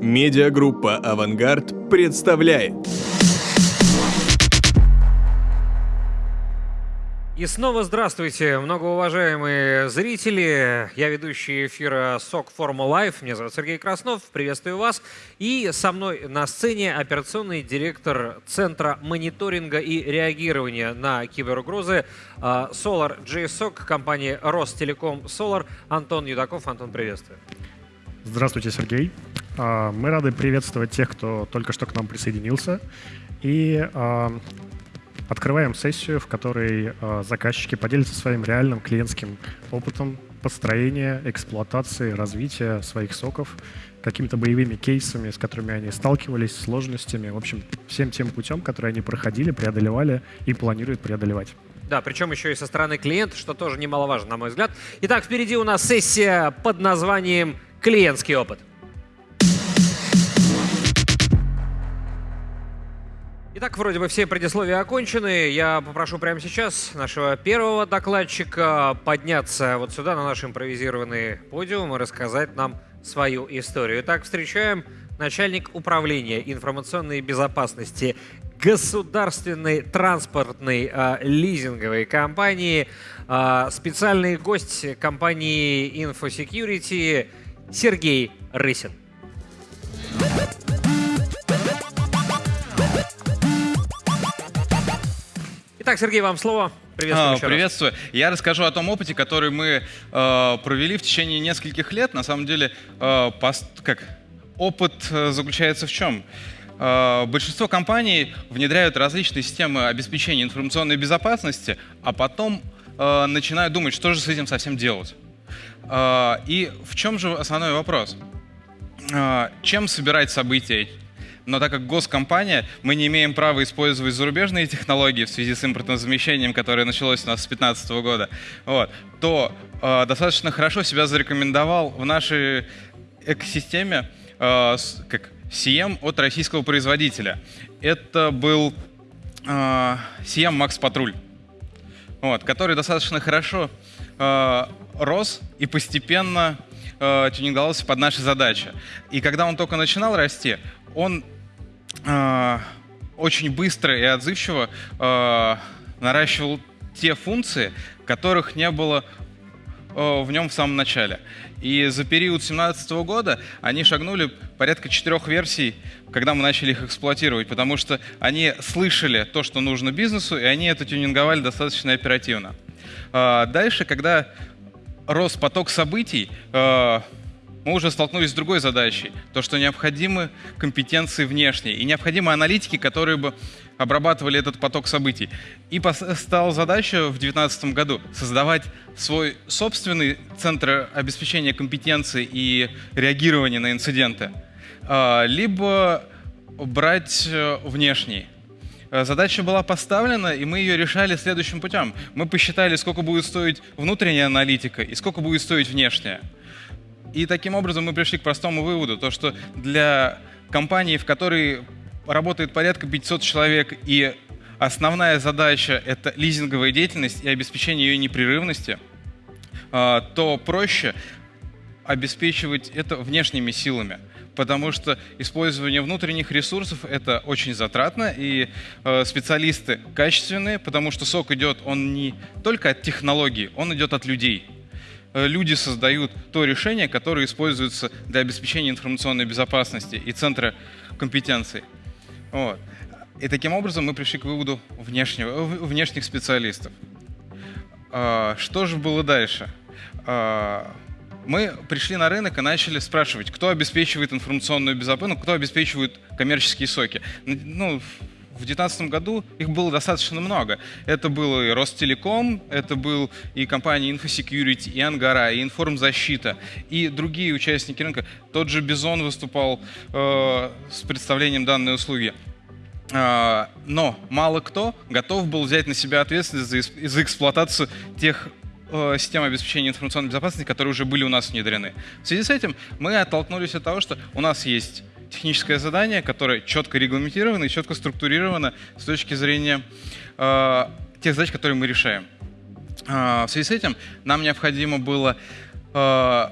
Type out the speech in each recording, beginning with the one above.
Медиагруппа «Авангард» представляет. И снова здравствуйте, многоуважаемые зрители. Я ведущий эфира SOC Forum Live. Меня зовут Сергей Краснов. Приветствую вас. И со мной на сцене операционный директор Центра мониторинга и реагирования на киберугрозы а, Solar JSOC компании Ростелеком Solar Антон Юдаков. Антон, приветствую. Здравствуйте, Сергей. А, мы рады приветствовать тех, кто только что к нам присоединился. И а, открываем сессию, в которой а, заказчики поделятся своим реальным клиентским опытом построения, эксплуатации, развития своих соков, какими-то боевыми кейсами, с которыми они сталкивались, сложностями, в общем, всем тем путем, который они проходили, преодолевали и планируют преодолевать. Да, причем еще и со стороны клиента, что тоже немаловажно, на мой взгляд. Итак, впереди у нас сессия под названием «Клиентский опыт». Итак, вроде бы все предисловия окончены. Я попрошу прямо сейчас нашего первого докладчика подняться вот сюда, на наш импровизированный подиум и рассказать нам свою историю. Итак, встречаем начальник управления информационной безопасности государственной транспортной э, лизинговой компании, э, специальный гость компании InfoSecurity Сергей Рысин. Итак, Сергей, вам слово. Приветствую. А, приветствую. Раз. Я расскажу о том опыте, который мы э, провели в течение нескольких лет. На самом деле, э, пост, как опыт э, заключается в чем? Э, большинство компаний внедряют различные системы обеспечения информационной безопасности, а потом э, начинают думать, что же с этим совсем делать. Э, и в чем же основной вопрос? Э, чем собирать события? Но так как госкомпания, мы не имеем права использовать зарубежные технологии в связи с импортным замещением, которое началось у нас с 2015 года, вот, то э, достаточно хорошо себя зарекомендовал в нашей экосистеме э, как CM от российского производителя. Это был э, CM Max Патруль, вот, который достаточно хорошо э, рос и постепенно э, тюнинговался под наши задачи. И когда он только начинал расти, он э, очень быстро и отзывчиво э, наращивал те функции, которых не было э, в нем в самом начале. И за период 2017 года они шагнули порядка четырех версий, когда мы начали их эксплуатировать, потому что они слышали то, что нужно бизнесу, и они это тюнинговали достаточно оперативно. Э, дальше, когда рос поток событий, э, мы уже столкнулись с другой задачей. То, что необходимы компетенции внешние и необходимы аналитики, которые бы обрабатывали этот поток событий. И стала задача в 2019 году создавать свой собственный центр обеспечения компетенции и реагирования на инциденты, а, либо брать э, внешний. Э, задача была поставлена, и мы ее решали следующим путем. Мы посчитали, сколько будет стоить внутренняя аналитика и сколько будет стоить внешняя. И таким образом мы пришли к простому выводу, то что для компании, в которой работает порядка 500 человек, и основная задача — это лизинговая деятельность и обеспечение ее непрерывности, а, то проще обеспечивать это внешними силами потому что использование внутренних ресурсов это очень затратно, и э, специалисты качественные, потому что сок идет, он не только от технологий, он идет от людей. Э, люди создают то решение, которое используется для обеспечения информационной безопасности и центра компетенций. Вот. И таким образом мы пришли к выводу внешнего, внешних специалистов. А, что же было дальше? А, мы пришли на рынок и начали спрашивать, кто обеспечивает информационную безопасность, ну, кто обеспечивает коммерческие соки. Ну, в 2019 году их было достаточно много. Это был и Ростелеком, это был и компания InfoSecurity, и Ангара, и Информзащита, и другие участники рынка. Тот же Бизон выступал э, с представлением данной услуги. Э, но мало кто готов был взять на себя ответственность за, за эксплуатацию тех э, систем обеспечения информационной безопасности, которые уже были у нас внедрены. В связи с этим мы оттолкнулись от того, что у нас есть техническое задание, которое четко регламентировано и четко структурировано с точки зрения э, тех задач, которые мы решаем. Э, в связи с этим нам необходимо было э,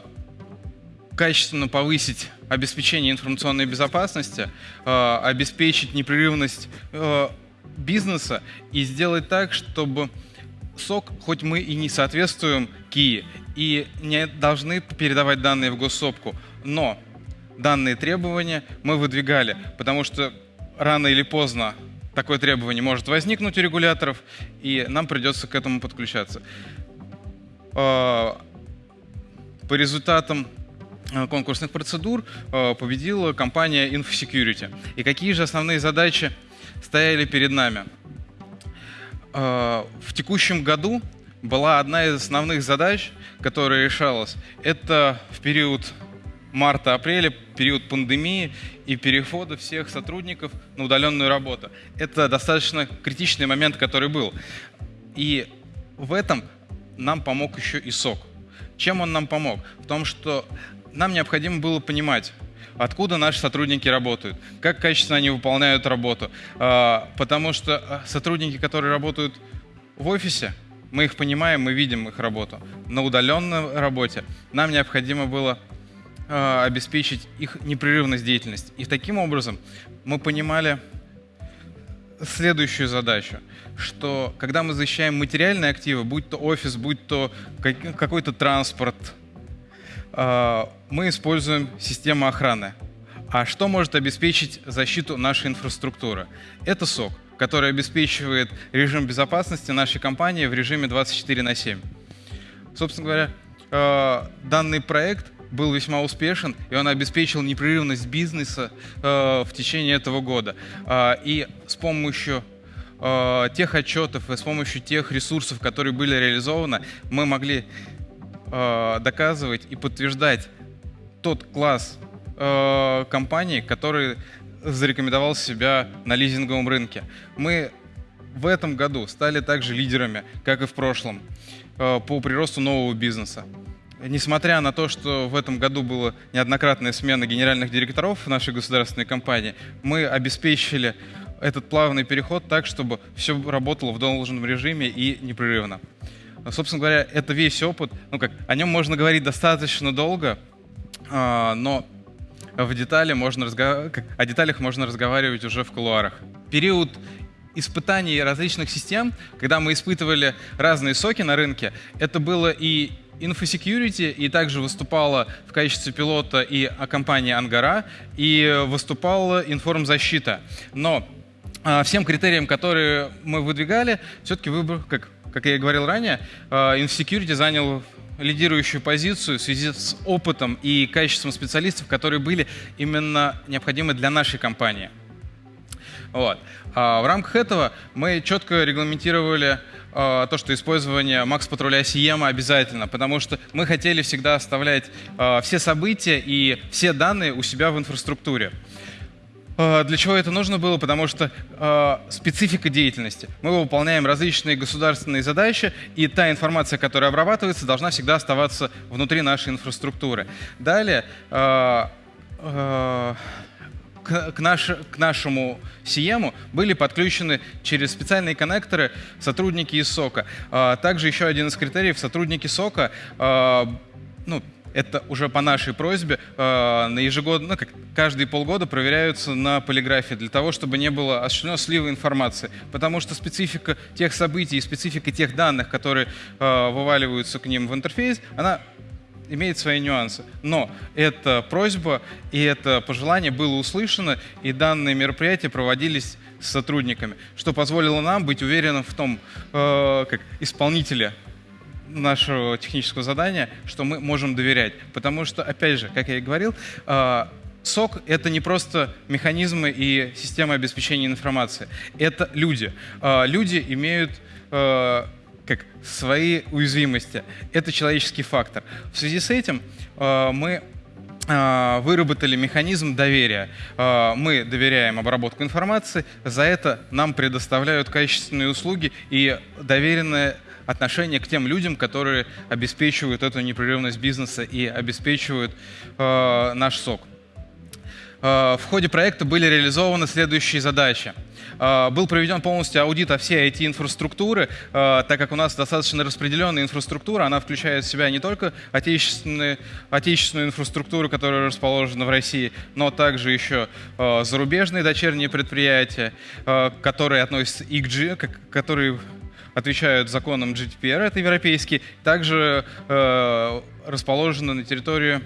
качественно повысить обеспечение информационной безопасности, э, обеспечить непрерывность э, бизнеса и сделать так, чтобы сок, хоть мы и не соответствуем КИИ и не должны передавать данные в госсопку, но данные требования мы выдвигали, потому что рано или поздно такое требование может возникнуть у регуляторов, и нам придется к этому подключаться. А, по результатам а, конкурсных процедур а, победила компания InfoSecurity. И какие же основные задачи стояли перед нами? В текущем году была одна из основных задач, которая решалась. Это в период марта-апреля, период пандемии и перехода всех сотрудников на удаленную работу. Это достаточно критичный момент, который был. И в этом нам помог еще и СОК. Чем он нам помог? В том, что нам необходимо было понимать, откуда наши сотрудники работают, как качественно они выполняют работу. А, потому что а, сотрудники, которые работают в офисе, мы их понимаем, мы видим их работу. На удаленной работе нам необходимо было э, обеспечить их непрерывность деятельности. И таким образом мы понимали следующую задачу, что когда мы защищаем материальные активы, будь то офис, будь то какой-то транспорт, э, мы используем систему охраны. А что может обеспечить защиту нашей инфраструктуры? Это СОК который обеспечивает режим безопасности нашей компании в режиме 24 на 7. Собственно говоря, э, данный проект был весьма успешен, и он обеспечил непрерывность бизнеса э, в течение этого года. Э, и с помощью тех отчетов и с помощью тех ресурсов, которые были реализованы, мы могли доказывать и подтверждать тот класс компаний, который зарекомендовал себя на лизинговом рынке. Мы в этом году стали также лидерами, как и в прошлом, э, по приросту нового бизнеса. Несмотря на то, что в этом году была неоднократная смена генеральных директоров в нашей государственной компании, мы обеспечили этот плавный переход так, чтобы все работало в должном режиме и непрерывно. Собственно говоря, это весь опыт. Ну как, о нем можно говорить достаточно долго, а, но в детали можно разгов... о деталях можно разговаривать уже в кулуарах. Период испытаний различных систем, когда мы испытывали разные соки на рынке, это было и InfoSecurity, и также выступала в качестве пилота и компания Ангара, и выступала информзащита. Но а, всем критериям, которые мы выдвигали, все-таки выбор, как, как я и говорил ранее, а, InfoSecurity занял лидирующую позицию в связи с опытом и качеством специалистов, которые были именно необходимы для нашей компании. Вот. А в рамках этого мы четко регламентировали а, то, что использование Max патруля CM обязательно, потому что мы хотели всегда оставлять а, все события и все данные у себя в инфраструктуре. А, для чего это нужно было? Потому что э, специфика деятельности. Мы выполняем различные государственные задачи, и та информация, которая обрабатывается, должна всегда оставаться внутри нашей инфраструктуры. Далее, э, э, к, к, наш, к нашему CM были подключены через специальные коннекторы сотрудники из СОКа. Э, также еще один из критериев — сотрудники СОКа э, ну, это уже по нашей просьбе э, на ежегодно, ну, как каждые полгода проверяются на полиграфии для того, чтобы не было осуществлено слива информации. Потому что специфика тех событий и специфика тех данных, которые вываливаются к ним в интерфейс, она имеет свои нюансы. Но эта просьба и это пожелание было услышано, и данные мероприятия проводились с сотрудниками, что позволило нам быть уверенным в том, э, как исполнителя нашего технического задания, что мы можем доверять. Потому что, опять же, как я и говорил, SOC а, — это не просто механизмы и система обеспечения информации. Это люди. А, люди имеют как свои уязвимости. Это человеческий фактор. В связи с этим мы выработали механизм доверия. Мы доверяем обработку информации, за это нам предоставляют качественные услуги и доверенное отношение к тем людям, которые обеспечивают эту непрерывность бизнеса и обеспечивают э, наш сок. Э, в ходе проекта были реализованы следующие задачи. Э, был проведен полностью аудит о всей IT-инфраструктуры, так как у нас достаточно распределенная инфраструктура, она включает в себя не только отечественную, отечественную инфраструктуру, которая расположена в России, но также еще зарубежные дочерние предприятия, которые относятся к G, которые отвечают законам GDPR, это европейский, также расположены на территории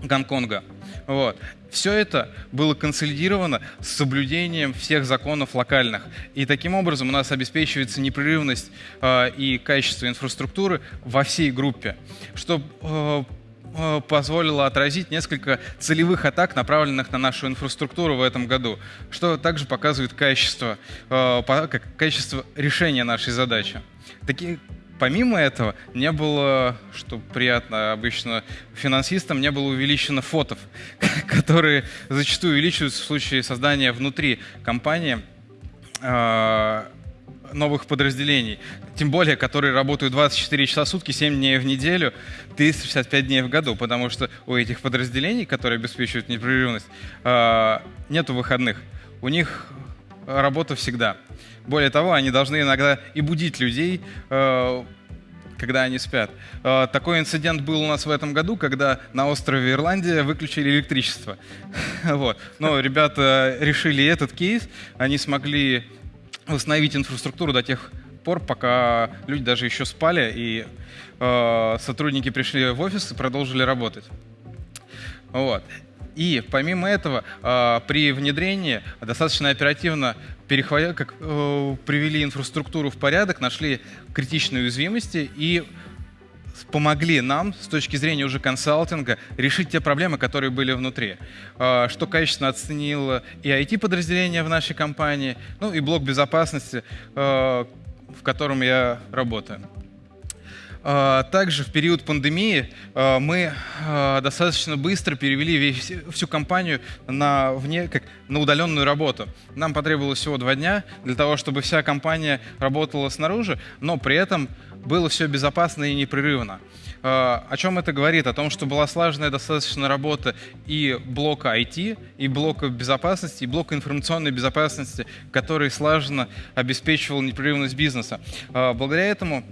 Гонконга. Вот. Все это было консолидировано с соблюдением всех законов локальных. И таким образом у нас обеспечивается непрерывность э, и качество инфраструктуры во всей группе, что э, э, позволило отразить несколько целевых атак, направленных на нашу инфраструктуру в этом году, что также показывает качество, э, качество решения нашей задачи. Такие, Помимо этого, не было, что приятно обычно финансистам, не было увеличено фотов, которые зачастую увеличиваются в случае создания внутри компании а, новых подразделений, тем более, которые работают 24 часа в сутки, 7 дней в неделю, 365 дней в году, потому что у этих подразделений, которые обеспечивают непрерывность, а, нету выходных. У них работа всегда. Более того, они должны иногда и будить людей, э, когда они спят. Э, такой инцидент был у нас в этом году, когда на острове Ирландия выключили электричество. Вот. Но ребята решили этот кейс, они смогли восстановить инфраструктуру до тех пор, пока люди даже еще спали, и э, сотрудники пришли в офис и продолжили работать. Вот. И помимо этого, при внедрении достаточно оперативно перехватили, как, э, привели инфраструктуру в порядок, нашли критичные уязвимости и помогли нам с точки зрения уже консалтинга решить те проблемы, которые были внутри. Э, что качественно оценило и IT-подразделение в нашей компании, ну и блок безопасности, э, в котором я работаю. А, также в период пандемии а, мы а, достаточно быстро перевели весь, всю компанию на, вне, как, на удаленную работу. Нам потребовалось всего два дня для того, чтобы вся компания работала снаружи, но при этом было все безопасно и непрерывно. О чем это говорит? О том, что была слаженная достаточно работа и блока IT, и блока безопасности, и блока информационной безопасности, который слаженно обеспечивал непрерывность бизнеса. Благодаря этому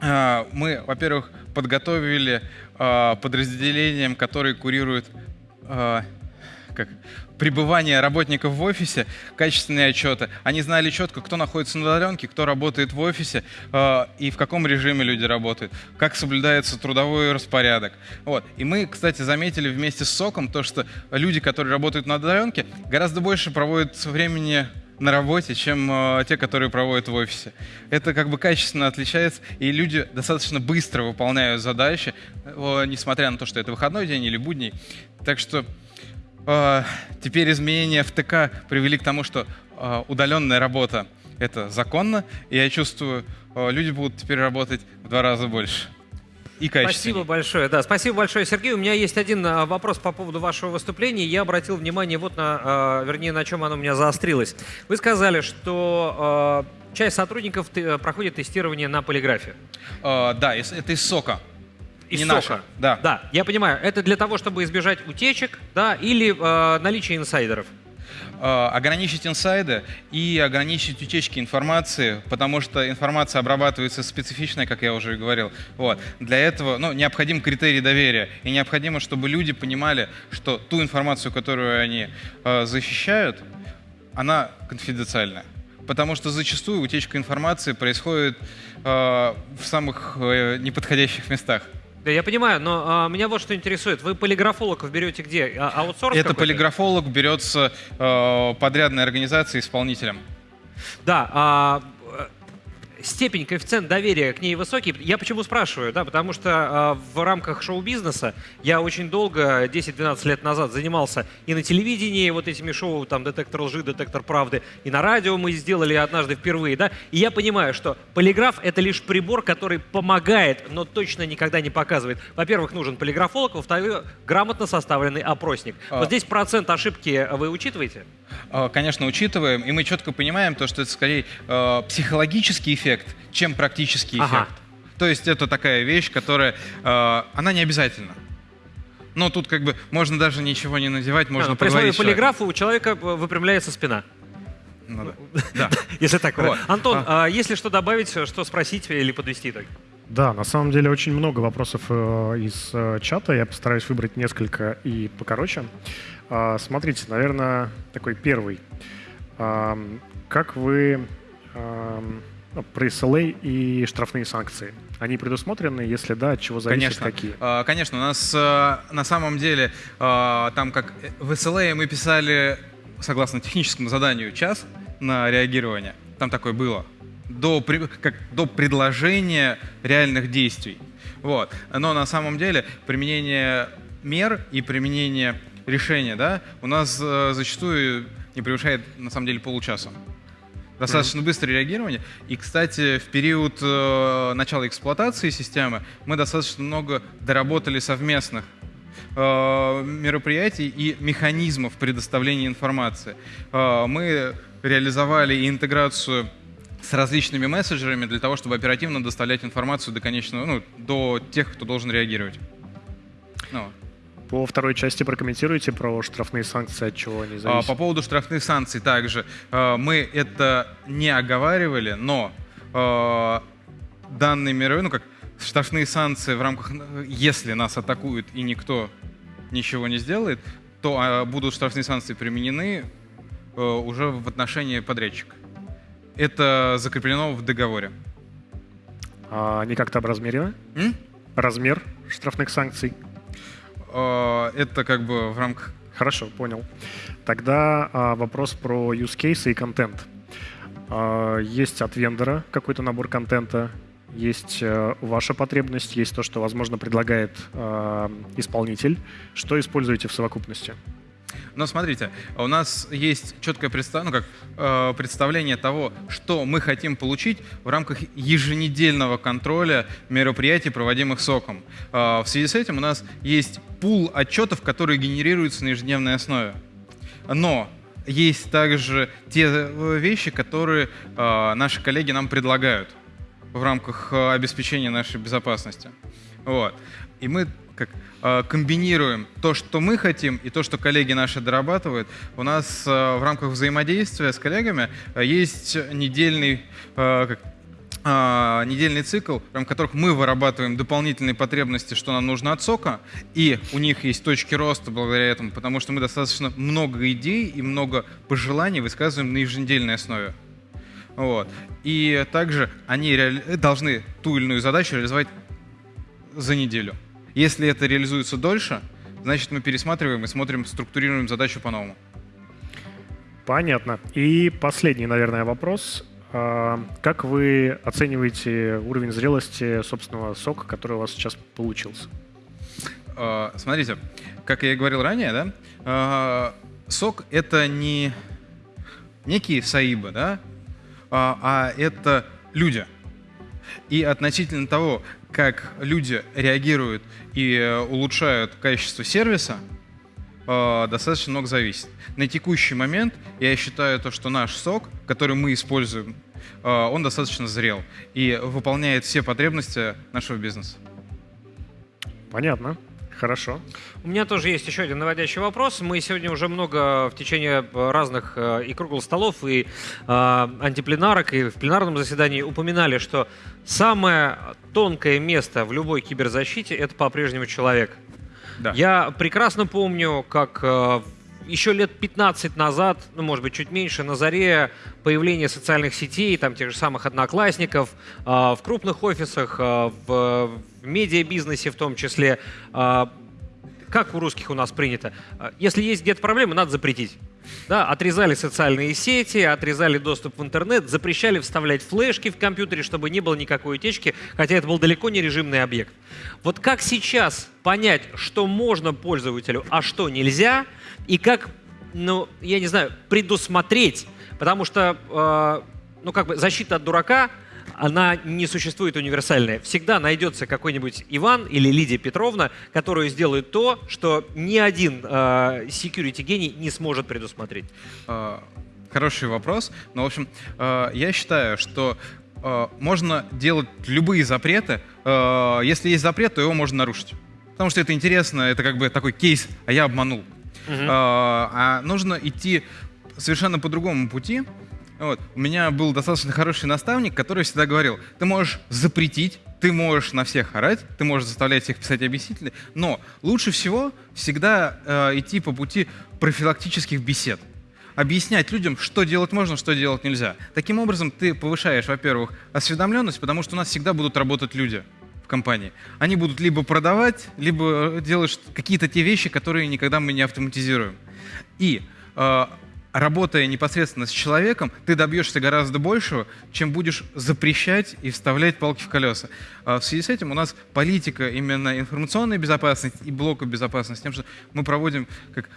мы, во-первых, подготовили а, подразделением, которые курируют а, как, пребывание работников в офисе, качественные отчеты. Они знали четко, кто находится на удаленке, кто работает в офисе и в каком режиме люди работают, как соблюдается трудовой распорядок. Вот. И мы, кстати, заметили вместе с СОКом то, что люди, которые работают на удаленке, гораздо больше проводят времени на работе, чем э, те, которые проводят в офисе. Это как бы качественно отличается, и люди достаточно быстро выполняют задачи, э, несмотря на то, что это выходной день или будний. Так что э, теперь изменения в ТК привели к тому, что э, удаленная работа — это законно, и я чувствую, э, люди будут теперь работать в два раза больше и качественнее. Спасибо большое. Да, спасибо большое, Сергей. У меня есть один а, вопрос по поводу вашего выступления. Я обратил внимание вот на, а, вернее, на чем оно у меня заострилось. Вы сказали, что а, часть сотрудников проходит тестирование на полиграфе. Да, это из СОКа. Из не сока. Наша. Да. да, я понимаю. Это для того, чтобы избежать утечек, да, или э, наличия инсайдеров. Э, ограничить инсайды и ограничить утечки информации, потому что информация обрабатывается специфичной, как я уже говорил. Вот. Для этого ну, необходим критерий доверия, и необходимо, чтобы люди понимали, что ту информацию, которую они э, защищают, она конфиденциальная. Потому что зачастую утечка информации происходит э, в самых э, неподходящих местах. Да, я понимаю, но а, меня вот что интересует. Вы полиграфологов берете где? А, аутсорс Это полиграфолог берется э, подрядной организацией исполнителем. Да, а, степень, коэффициент доверия к ней высокий. Я почему спрашиваю? Да, потому что э, в рамках шоу-бизнеса я очень долго, 10-12 лет назад, занимался и на телевидении вот этими шоу, там, «Детектор лжи», «Детектор правды», и на радио мы сделали однажды впервые, да, и я понимаю, что полиграф — это лишь прибор, который помогает, но точно никогда не показывает. Во-первых, нужен полиграфолог, во-вторых, грамотно составленный опросник. А... Вот здесь процент ошибки вы учитываете? А, конечно, учитываем, и мы четко понимаем то, что это скорее э, психологический эффект, эффект, чем практический ага. эффект. То есть это такая вещь, которая, э, она не обязательна. Но тут как бы можно даже ничего не надевать, можно А, при слове поговорить человеком. полиграфа у человека э, выпрямляется спина. Ну да. Да. Если так. Вот. Антон, а если что добавить, что спросить или подвести итог? Да, на самом деле очень много вопросов э, из э, чата. Я постараюсь выбрать несколько и покороче. А, смотрите, наверное, такой первый. Как вы про SLA и штрафные санкции? Они предусмотрены? Если да, от чего зависит, Конечно. какие? А, Конечно, у нас э, на самом деле а, там как э, в SLA мы писали, согласно техническому заданию, час на реагирование. Там такое было. До, как, до предложения реальных действий. Вот. Но на самом деле применение мер и применение решения да, у нас э, зачастую не превышает на самом деле получаса. Достаточно быстрое реагирование. И, кстати, в период э, начала эксплуатации системы мы достаточно много доработали совместных э, мероприятий и механизмов предоставления информации. Э, мы реализовали интеграцию с различными мессенджерами для того, чтобы оперативно доставлять информацию до конечного, ну, до тех, кто должен реагировать. Ну, По второй части прокомментируйте про штрафные санкции, от чего они А, зависят. По поводу штрафных санкций также. а, Мы это не оговаривали, но а, данные мировые, ну как штрафные санкции в рамках, если нас атакуют и никто ничего не сделает, то будут штрафные санкции применены уже в отношении подрядчика. Это закреплено в договоре. А они как-то образмерены? М? Размер штрафных санкций? А, Это как бы в рамках Хорошо, понял. Тогда а, вопрос про use case и контент. А, есть от вендора какой-то набор контента, есть э, ваша потребность, есть то, что, возможно, предлагает а, исполнитель. Что используете в совокупности? Но смотрите, у нас есть четкое представ- ну, как, э, представление того, что мы хотим получить в рамках еженедельного контроля мероприятий, проводимых СОКом. Э, в связи с этим у нас есть пул отчетов, которые генерируются на ежедневной основе. Но есть также те э, вещи, которые э, наши коллеги нам предлагают в рамках э, обеспечения нашей безопасности. Вот. И мы как э, комбинируем то, что мы хотим, и то, что коллеги наши дорабатывают. У нас э, в рамках взаимодействия с коллегами э, есть недельный как, а, недельный цикл, в рамках которых мы вырабатываем дополнительные потребности, что нам нужно от сока, и у них есть точки роста благодаря этому, потому что мы достаточно много идей и много пожеланий высказываем на еженедельной основе. Вот. И также они реали- должны ту или иную задачу реализовать за неделю. Если это реализуется дольше, значит мы пересматриваем и смотрим, структурируем задачу по-новому. Понятно. И последний, наверное, вопрос. А, Как вы оцениваете уровень зрелости собственного сока, который у вас сейчас получился? Э, Смотрите, как я и говорил ранее, да, э, сок это не некие саибы, да, а а это люди. И относительно того, как люди реагируют и э, улучшают качество сервиса, э, достаточно много зависит. На текущий момент я считаю то, что наш сок, который мы используем, э, он достаточно зрел и выполняет все потребности нашего бизнеса. Понятно. Хорошо. У меня тоже есть еще один наводящий вопрос. Мы сегодня уже много в течение разных э, и круглых столов, и э, антипленарок, и в пленарном заседании упоминали, что самое тонкое место в любой киберзащите — это по-прежнему человек. Да. Я прекрасно помню, как э, еще лет 15 назад, ну, может быть, чуть меньше, на заре появления социальных сетей, там, тех же самых одноклассников, э, в крупных офисах, э, в, в медиабизнесе в том числе, э, как у русских у нас принято, э, если есть где-то проблемы, надо запретить. Да, отрезали социальные сети, отрезали доступ в интернет, запрещали вставлять флешки в компьютере, чтобы не было никакой утечки, хотя это был далеко не режимный объект. Вот как сейчас понять, что можно пользователю, а что нельзя, и как, ну, я не знаю, предусмотреть, потому что, э, ну, как бы защита от дурака, она не существует универсальная. Всегда найдется какой-нибудь Иван или Лидия Петровна, которые сделают то, что ни один э, security гений не сможет предусмотреть. Э, Хороший вопрос. Но, в общем, э, я считаю, что э, можно делать любые запреты. Э, Если есть запрет, то его можно нарушить. потому что это интересно, это как бы такой кейс, а я обманул. А, а нужно идти совершенно по другому пути. Вот. У меня был достаточно хороший наставник, который всегда говорил, ты можешь запретить, ты можешь на всех орать, ты можешь заставлять всех писать объяснители, но лучше всего всегда э, идти по пути профилактических бесед. Объяснять людям, что делать можно, что делать нельзя. Таким образом, ты повышаешь, во-первых, осведомленность, потому что у нас всегда будут работать люди в компании. Они будут либо продавать, либо делать какие-то те вещи, которые никогда мы не автоматизируем. И э, работая непосредственно с человеком, ты добьешься гораздо большего, чем будешь запрещать и вставлять палки в колеса. А в связи с этим у нас политика именно информационной безопасности и блока безопасности, тем, что мы проводим как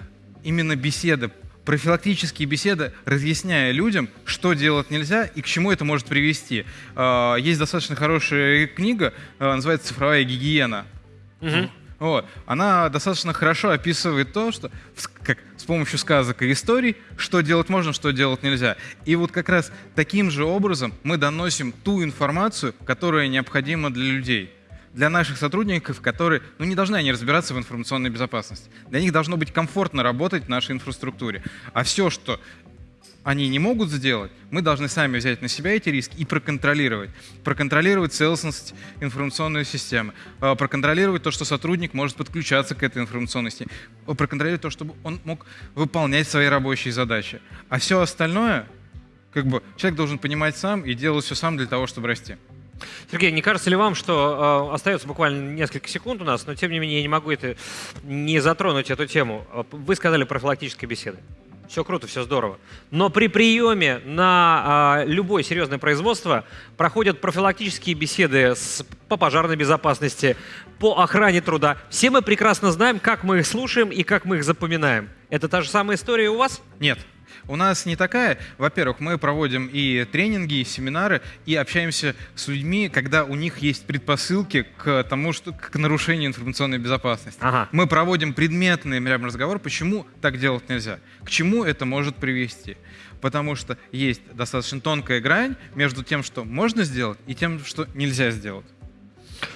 именно беседы, профилактические беседы, разъясняя людям, что делать нельзя и к чему это может привести. А, есть достаточно хорошая книга, а, называется «Цифровая гигиена». Мгм. Вот. Она достаточно хорошо описывает то, что как с помощью сказок и историй, что делать можно, что делать нельзя. И вот как раз таким же образом мы доносим ту информацию, которая необходима для людей. Для наших сотрудников, которые, ну не должны они разбираться в информационной безопасности. Для них должно быть комфортно работать в нашей инфраструктуре. А все, что они не могут сделать, мы должны сами взять на себя эти риски и проконтролировать. Проконтролировать целостность информационной системы, э, проконтролировать то, что сотрудник может подключаться к этой э, проконтролировать то, чтобы он мог выполнять свои рабочие задачи. А все остальное, как бы, человек должен понимать сам и делать все сам для того, чтобы расти. Сергей, не кажется ли вам, что э, остается буквально несколько секунд у нас, но тем не менее я не могу это не затронуть эту тему. Э, Вы сказали профилактические беседы. Все круто, все здорово. Но при приеме на э, любое серьезное производство проходят профилактические беседы с, по пожарной безопасности, по охране труда. Все мы прекрасно знаем, как мы их слушаем и как мы их запоминаем. Это та же самая история у вас? Нет. У нас не такая. Во-первых, мы проводим и тренинги, и семинары, и общаемся с людьми, когда у них есть предпосылки к тому, что к нарушению информационной безопасности. Ага. Мы проводим предметный прям разговор, почему так делать нельзя, к чему это может привести. Потому что есть достаточно тонкая грань между тем, что можно сделать, и тем, что нельзя сделать.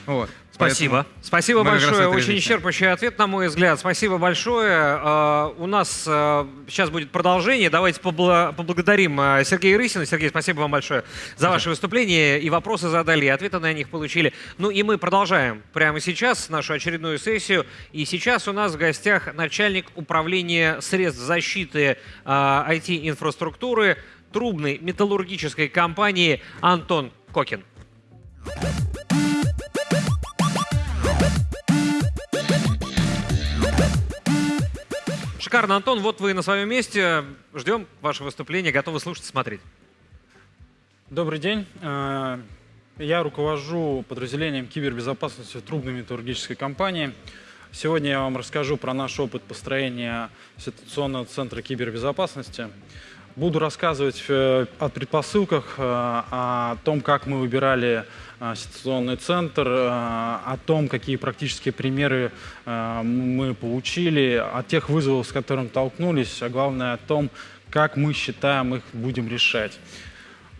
Вот. Спасибо. Поэтому Спасибо большое. Очень исчерпывающий ответ, на мой взгляд. Спасибо большое. Э, У нас э, сейчас будет продолжение. Давайте побла- поблагодарим э, Сергея Рысина. Сергей, спасибо вам большое за ваше выступление. И вопросы задали, и ответы на них получили. Ну и мы продолжаем прямо сейчас нашу очередную сессию. И сейчас у нас в гостях начальник управления средств защиты IT-инфраструктуры трубной металлургической компании Антон Кокин. Шикарно, Антон. Вот вы на своем месте. Ждем ваше выступление. Готовы слушать и смотреть. Добрый день. Э, Я руковожу подразделением кибербезопасности в трубной металлургической компании. Сегодня я вам расскажу про наш опыт построения ситуационного центра кибербезопасности. Буду рассказывать э, о предпосылках, э, о том, как мы выбирали ситуационный центр, э, о том, какие практические примеры э, мы получили, о тех вызовах, с которыми столкнулись, а главное о том, как мы считаем их будем решать.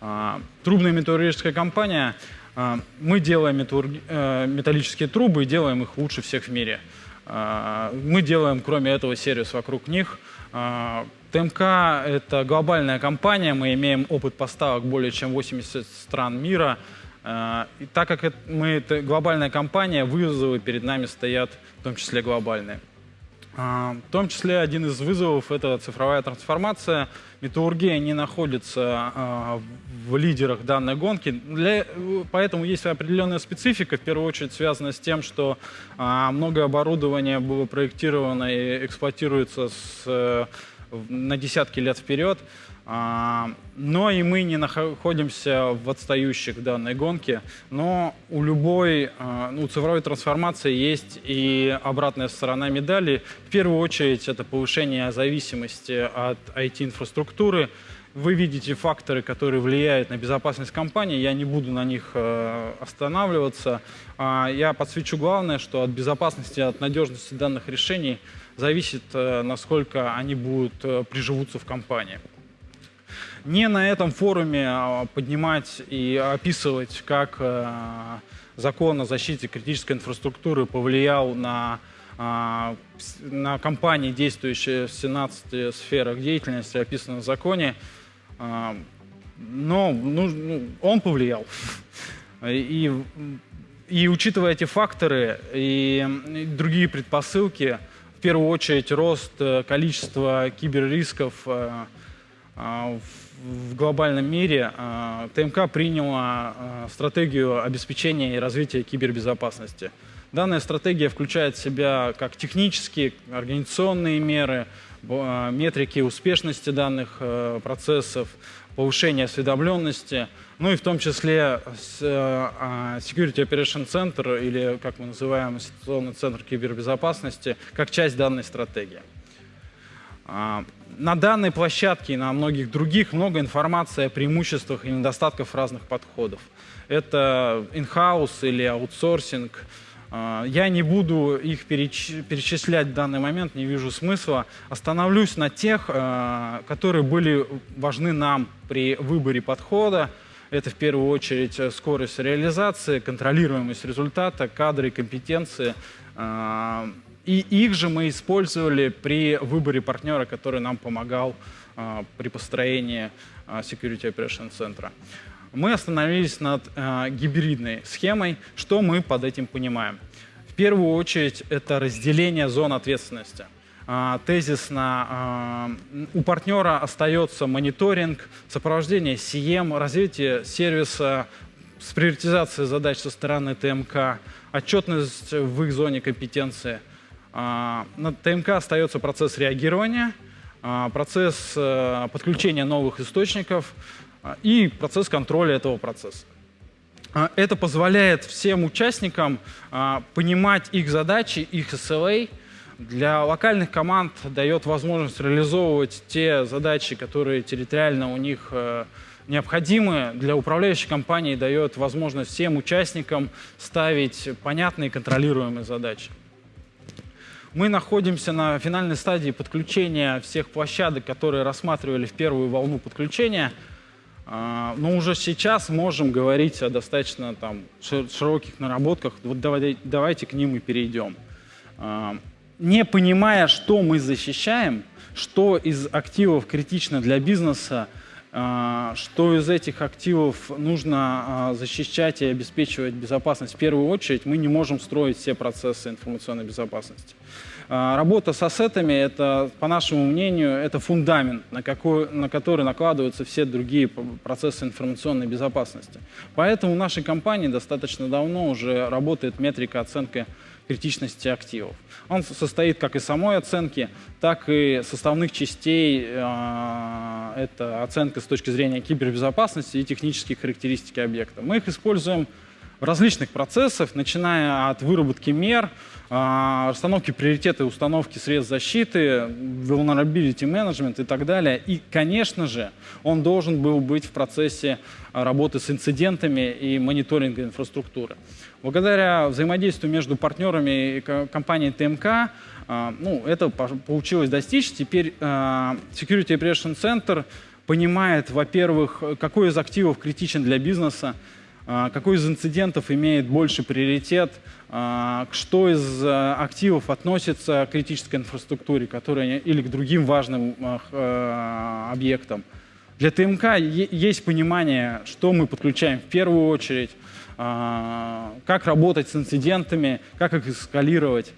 А, Трубная металлургическая компания. а, Мы делаем э, металлические трубы и делаем их лучше всех в мире. А, Мы делаем, кроме этого, сервис вокруг них. А, ТМК – это глобальная компания, мы имеем опыт поставок более чем 80 стран мира. А, И так как мы это глобальная компания, вызовы перед нами стоят в том числе глобальные. А, В том числе один из вызовов – это цифровая трансформация. Металлургия не находится а, в лидерах данной гонки, Для- поэтому есть определенная специфика, в первую очередь связанная с тем, что многое оборудование было проектировано и эксплуатируется с, э, на десятки лет вперед. А, Но и мы не находимся в отстающих в данной гонке. Но у любой а, ну, цифровой трансформации есть и обратная сторона медали. В первую очередь это повышение зависимости от IT-инфраструктуры. Вы видите факторы, которые влияют на безопасность компании. Я не буду на них э, останавливаться. А, Я подсвечу главное, что от безопасности, от надежности данных решений зависит, э, насколько они будут э, приживутся в компании не на этом форуме а, поднимать и описывать, как э, закон о защите критической инфраструктуры повлиял на, а, на компании, действующие в 17 сферах деятельности, описанных в законе. А, но ну, ну, он повлиял. И, и учитывая эти факторы и другие предпосылки, в первую очередь рост э, количества киберрисков э, э, в глобальном мире, ТМК приняла стратегию обеспечения и развития кибербезопасности. Данная стратегия включает в себя как технические, организационные меры, метрики успешности данных процессов, повышение осведомленности, ну и в том числе э, а, Security Operation Center, или как мы называем, ситуационный центр кибербезопасности, как часть данной стратегии. А, на данной площадке и на многих других много информации о преимуществах и недостатках разных подходов. Это in-house или аутсорсинг, а, я не буду их перечислять в данный момент, не вижу смысла. Остановлюсь на тех, а, которые были важны нам при выборе подхода. Это в первую очередь скорость реализации, контролируемость результата, кадры компетенции. И их же мы использовали при выборе партнера, который нам помогал при построении Security Operation центра мы остановились над э, гибридной схемой. Что мы под этим понимаем? В первую очередь это разделение зон ответственности. Э, тезисно э, у партнера остается мониторинг, сопровождение CM, развитие сервиса с приоритизацией задач со стороны ТМК, отчетность в их зоне компетенции. Э, на ТМК остается процесс реагирования, э, процесс э, подключения новых источников, а, и процесс контроля этого процесса. А, это позволяет всем участникам а, понимать их задачи, их SLA. Для локальных команд дает возможность реализовывать те задачи, которые территориально у них э, необходимы. Для управляющей компании дает возможность всем участникам ставить понятные контролируемые задачи. Мы находимся на финальной стадии подключения всех площадок, которые рассматривали в первую волну подключения – а, но уже сейчас можем говорить о достаточно там, широких наработках. Вот давайте, давайте к ним и перейдем. А, не понимая, что мы защищаем, что из активов критично для бизнеса, что из этих активов нужно защищать и обеспечивать безопасность в первую очередь, мы не можем строить все процессы информационной безопасности. А, работа с ассетами, это, по нашему мнению, это фундамент, на, какой, на который накладываются все другие процессы информационной безопасности. Поэтому в нашей компании достаточно давно уже работает метрика оценки критичности активов. Он состоит как из самой оценки, так и составных частей. А, это оценка с точки зрения кибербезопасности и технических характеристики объекта. Мы их используем в различных процессах, начиная от выработки мер, расстановки приоритета и установки средств защиты, vulnerability management и так далее. И, конечно же, он должен был быть в процессе работы с инцидентами и мониторинга инфраструктуры. Благодаря взаимодействию между партнерами и компанией ТМК а, ну, это получилось достичь. Теперь а, Security Operation Center понимает, во-первых, какой из активов критичен для бизнеса, какой из инцидентов имеет больше приоритет, а, что из э, активов относится к критической инфраструктуре которая, или к другим важным э, объектам. Для ТМК есть понимание, что мы подключаем в первую очередь, а, как работать с инцидентами, как их эскалировать.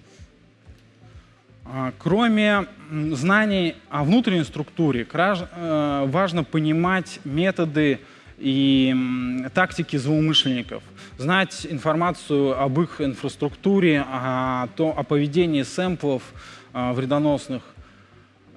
А, кроме знаний о внутренней структуре, э, важно понимать методы и тактики злоумышленников, знать информацию об их инфраструктуре, о, то, о поведении сэмплов э, вредоносных.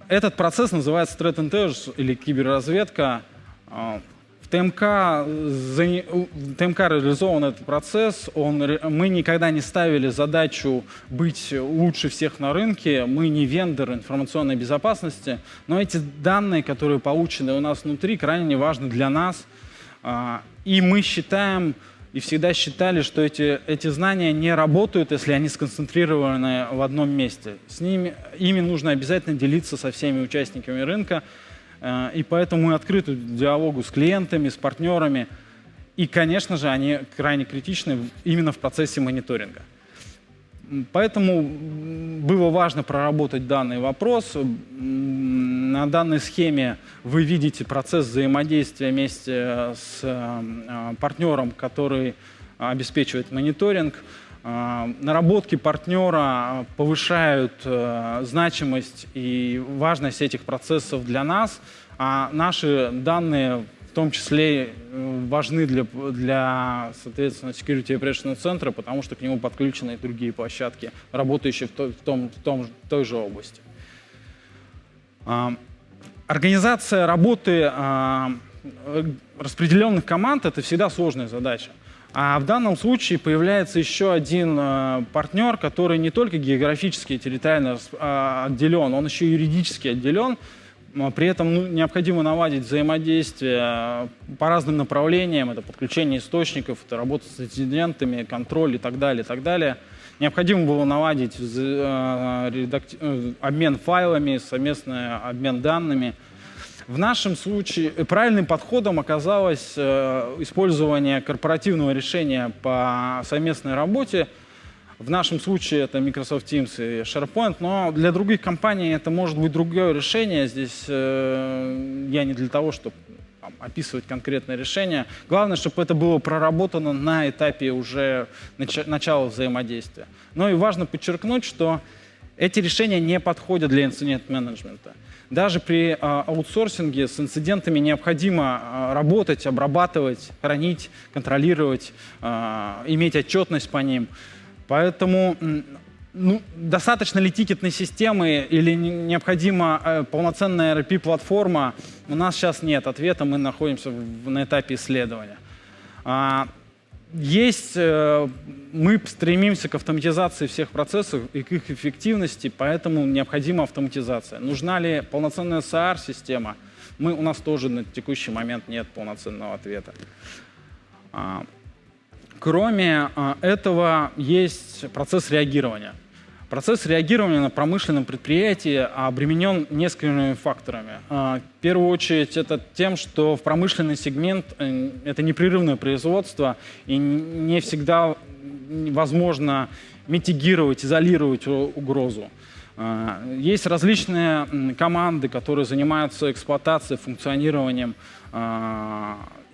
Этот процесс называется Threat Intelligence или киберразведка. Э, в ТМК, в ТМК реализован этот процесс. Он, мы никогда не ставили задачу быть лучше всех на рынке. Мы не вендор информационной безопасности. Но эти данные, которые получены у нас внутри, крайне важны для нас – а, и мы считаем и всегда считали, что эти, эти знания не работают, если они сконцентрированы в одном месте. С ними, ими нужно обязательно делиться со всеми участниками рынка, а, и поэтому мы открыты диалогу с клиентами, с партнерами. И, конечно же, они крайне критичны именно в процессе мониторинга. Поэтому было важно проработать данный вопрос. На данной схеме вы видите процесс взаимодействия вместе с э, партнером, который обеспечивает мониторинг. Э, наработки партнера повышают э, значимость и важность этих процессов для нас, а наши данные том числе э, важны для, для соответственно, Security Operations центра, потому что к нему подключены и другие площадки, работающие в, той, в, том, в, том, в той же области. А, организация работы а, распределенных команд — это всегда сложная задача. А в данном случае появляется еще один э, партнер, который не только географически и территориально э, отделен, он еще юридически отделен, при этом ну, необходимо наладить взаимодействие по разным направлениям. Это подключение источников, это работа с инцидентами, контроль и так далее, и так далее. Необходимо было наладить э. Э, обмен файлами, совместный обмен данными. В нашем случае правильным подходом оказалось использование корпоративного решения по совместной работе – в нашем случае это Microsoft Teams и SharePoint, но для других компаний это может быть другое решение. Здесь э, я не для того, чтобы там, описывать конкретное решение. Главное, чтобы это было проработано на этапе уже нач начала взаимодействия. Но и важно подчеркнуть, что эти решения не подходят для инцидент-менеджмента. Даже при э, аутсорсинге с инцидентами необходимо э, работать, обрабатывать, хранить, контролировать, э, иметь отчетность по ним. Поэтому ну, достаточно ли тикетной системы или необходима э, полноценная RP-платформа, у нас сейчас нет ответа, мы находимся в, на этапе исследования. А, есть, э, мы стремимся к автоматизации всех процессов и к их эффективности, поэтому необходима автоматизация. Нужна ли полноценная SAR-система? Мы, у нас тоже на текущий момент нет полноценного ответа. А, Кроме а, этого есть процесс реагирования. Процесс реагирования на промышленном предприятии обременен несколькими факторами. А, в первую очередь это тем, что в промышленный сегмент э, это непрерывное производство, и не всегда возможно митигировать, изолировать угрозу. А, есть различные команды, которые занимаются эксплуатацией, функционированием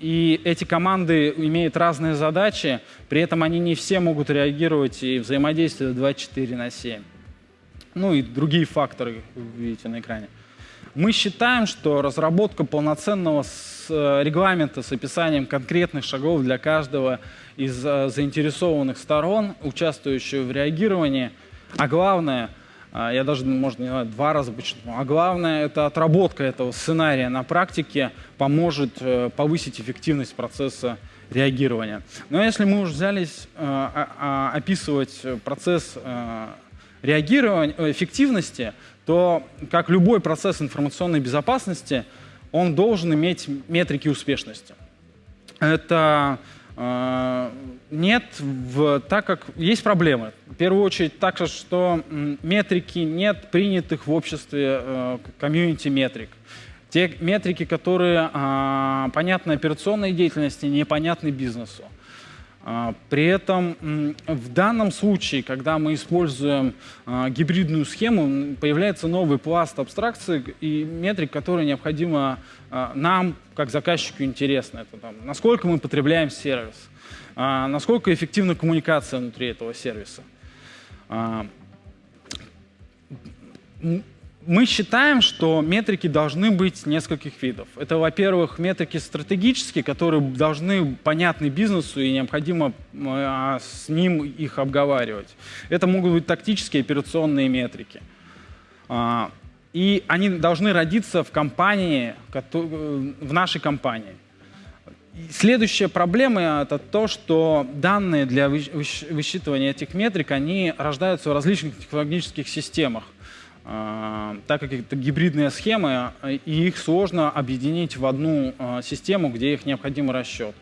и эти команды имеют разные задачи, при этом они не все могут реагировать и взаимодействовать 24 на 7. Ну и другие факторы видите на экране. Мы считаем, что разработка полноценного э, регламента с описанием конкретных шагов для каждого из э, заинтересованных сторон, участвующих в реагировании, а главное — я даже, может, не знаю, два раза почему. А главное, это отработка этого сценария на практике поможет э, повысить эффективность процесса реагирования. Но если мы уже взялись э, а, описывать процесс э, реагирования, эффективности, то, как любой процесс информационной безопасности, он должен иметь метрики успешности. Это а, нет, в, так как есть проблемы. В первую очередь так, что метрики нет принятых в обществе э, комьюнити метрик. Те метрики, которые э, понятны операционной деятельности, непонятны бизнесу. А, при этом в данном случае, когда мы используем а, гибридную схему, появляется новый пласт абстракции и метрик, которые необходимо нам, как заказчику, интересно. Это там, насколько мы потребляем сервис, насколько эффективна коммуникация внутри этого сервиса мы считаем, что метрики должны быть нескольких видов. Это, во-первых, метрики стратегические, которые должны понятны бизнесу и необходимо а, с ним их обговаривать. Это могут быть тактические операционные метрики. А, и они должны родиться в компании, в нашей компании. Следующая проблема — это то, что данные для высчитывания этих метрик, они рождаются в различных технологических системах. А, так как это гибридные схемы, и их сложно объединить в одну а, систему, где их необходим расчет.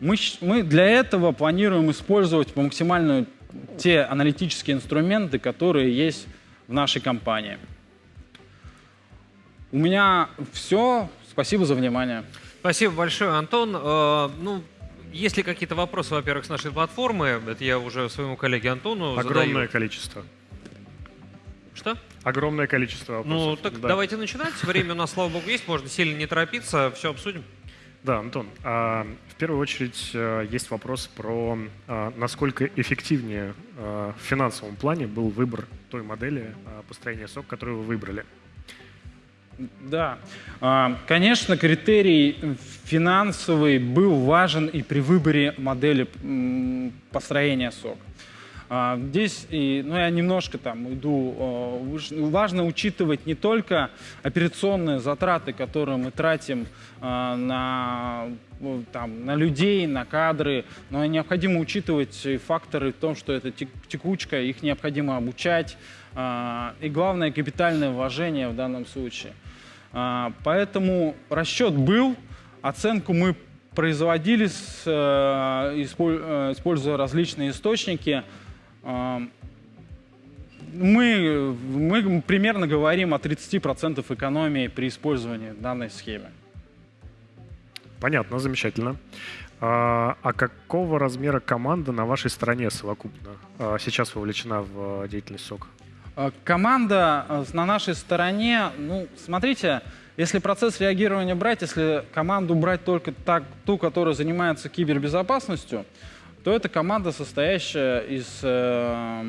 Мы, для этого планируем использовать по максимальную те аналитические инструменты, которые есть в нашей компании. У меня все. Спасибо за внимание. Спасибо большое, Антон. Э, ну, есть ли какие-то вопросы, во-первых, с нашей платформы? Это я уже своему коллеге Антону Огромное задаю. количество. Что? Огромное количество вопросов. Ну, так Да. давайте начинать. Время у нас, слава богу, есть. Можно сильно не торопиться. Все обсудим. Да, Антон, а, в первую очередь э, есть вопрос про а, насколько эффективнее а, в финансовом плане был выбор той модели построения сок, которую вы выбрали. Да, А, конечно, критерий финансовый был важен и при выборе модели построения СОК. А, Здесь, и, ну, я немножко там иду, выш- важно учитывать не только операционные затраты, которые мы тратим а, на, там, на людей, на кадры, но необходимо учитывать факторы в том, что это тек- текучка, их необходимо обучать, а, и главное капитальное вложение в данном случае. А, Поэтому расчет был, оценку мы производили, э, э, используя различные источники. А, Мы, мы примерно говорим о 30% экономии при использовании данной схемы. Понятно, замечательно. А, а какого размера команда на вашей стороне совокупно а, сейчас вовлечена в а, деятельность СОК? А, Команда э, на нашей стороне, ну, смотрите, если процесс реагирования брать, если команду брать только так, ту, которая занимается кибербезопасностью, то это команда, состоящая из э,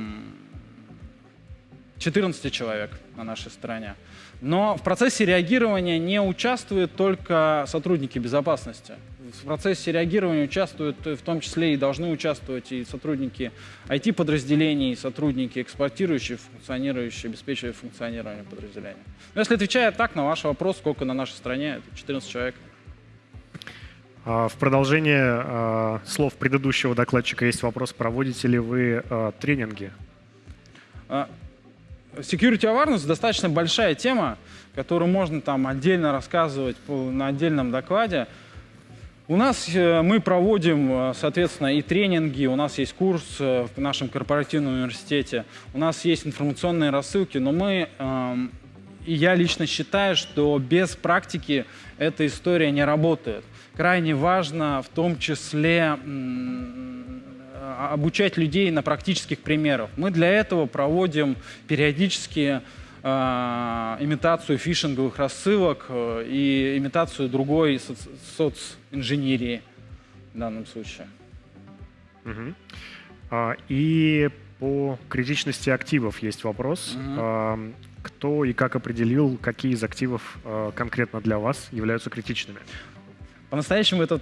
14 человек на нашей стороне. Но в процессе реагирования не участвуют только сотрудники безопасности. В процессе реагирования участвуют э, в том числе и должны участвовать и сотрудники IT-подразделений, и сотрудники эксплуатирующие, функционирующие, обеспечивающие функционирование подразделения. Но если отвечая так на ваш вопрос, сколько на нашей стране, это 14 человек. А, В продолжение а, слов предыдущего докладчика есть вопрос, проводите ли вы а, тренинги? Security awareness достаточно большая тема, которую можно там отдельно рассказывать на отдельном докладе. У нас э, мы проводим, э, соответственно, и тренинги, у нас есть курс э, в нашем корпоративном университете, у нас есть информационные рассылки, но мы, эм, и я лично считаю, что без практики эта история не работает. Крайне важно в том числе а- обучать людей на практических примерах. Мы для этого проводим периодически а, имитацию фишинговых рассылок э, и имитацию другой соц- социнженерии в данном случае. Мгм. А, И по критичности активов есть вопрос. Мгм. А, Кто и как определил, какие из активов а, конкретно для вас являются критичными? По-настоящему это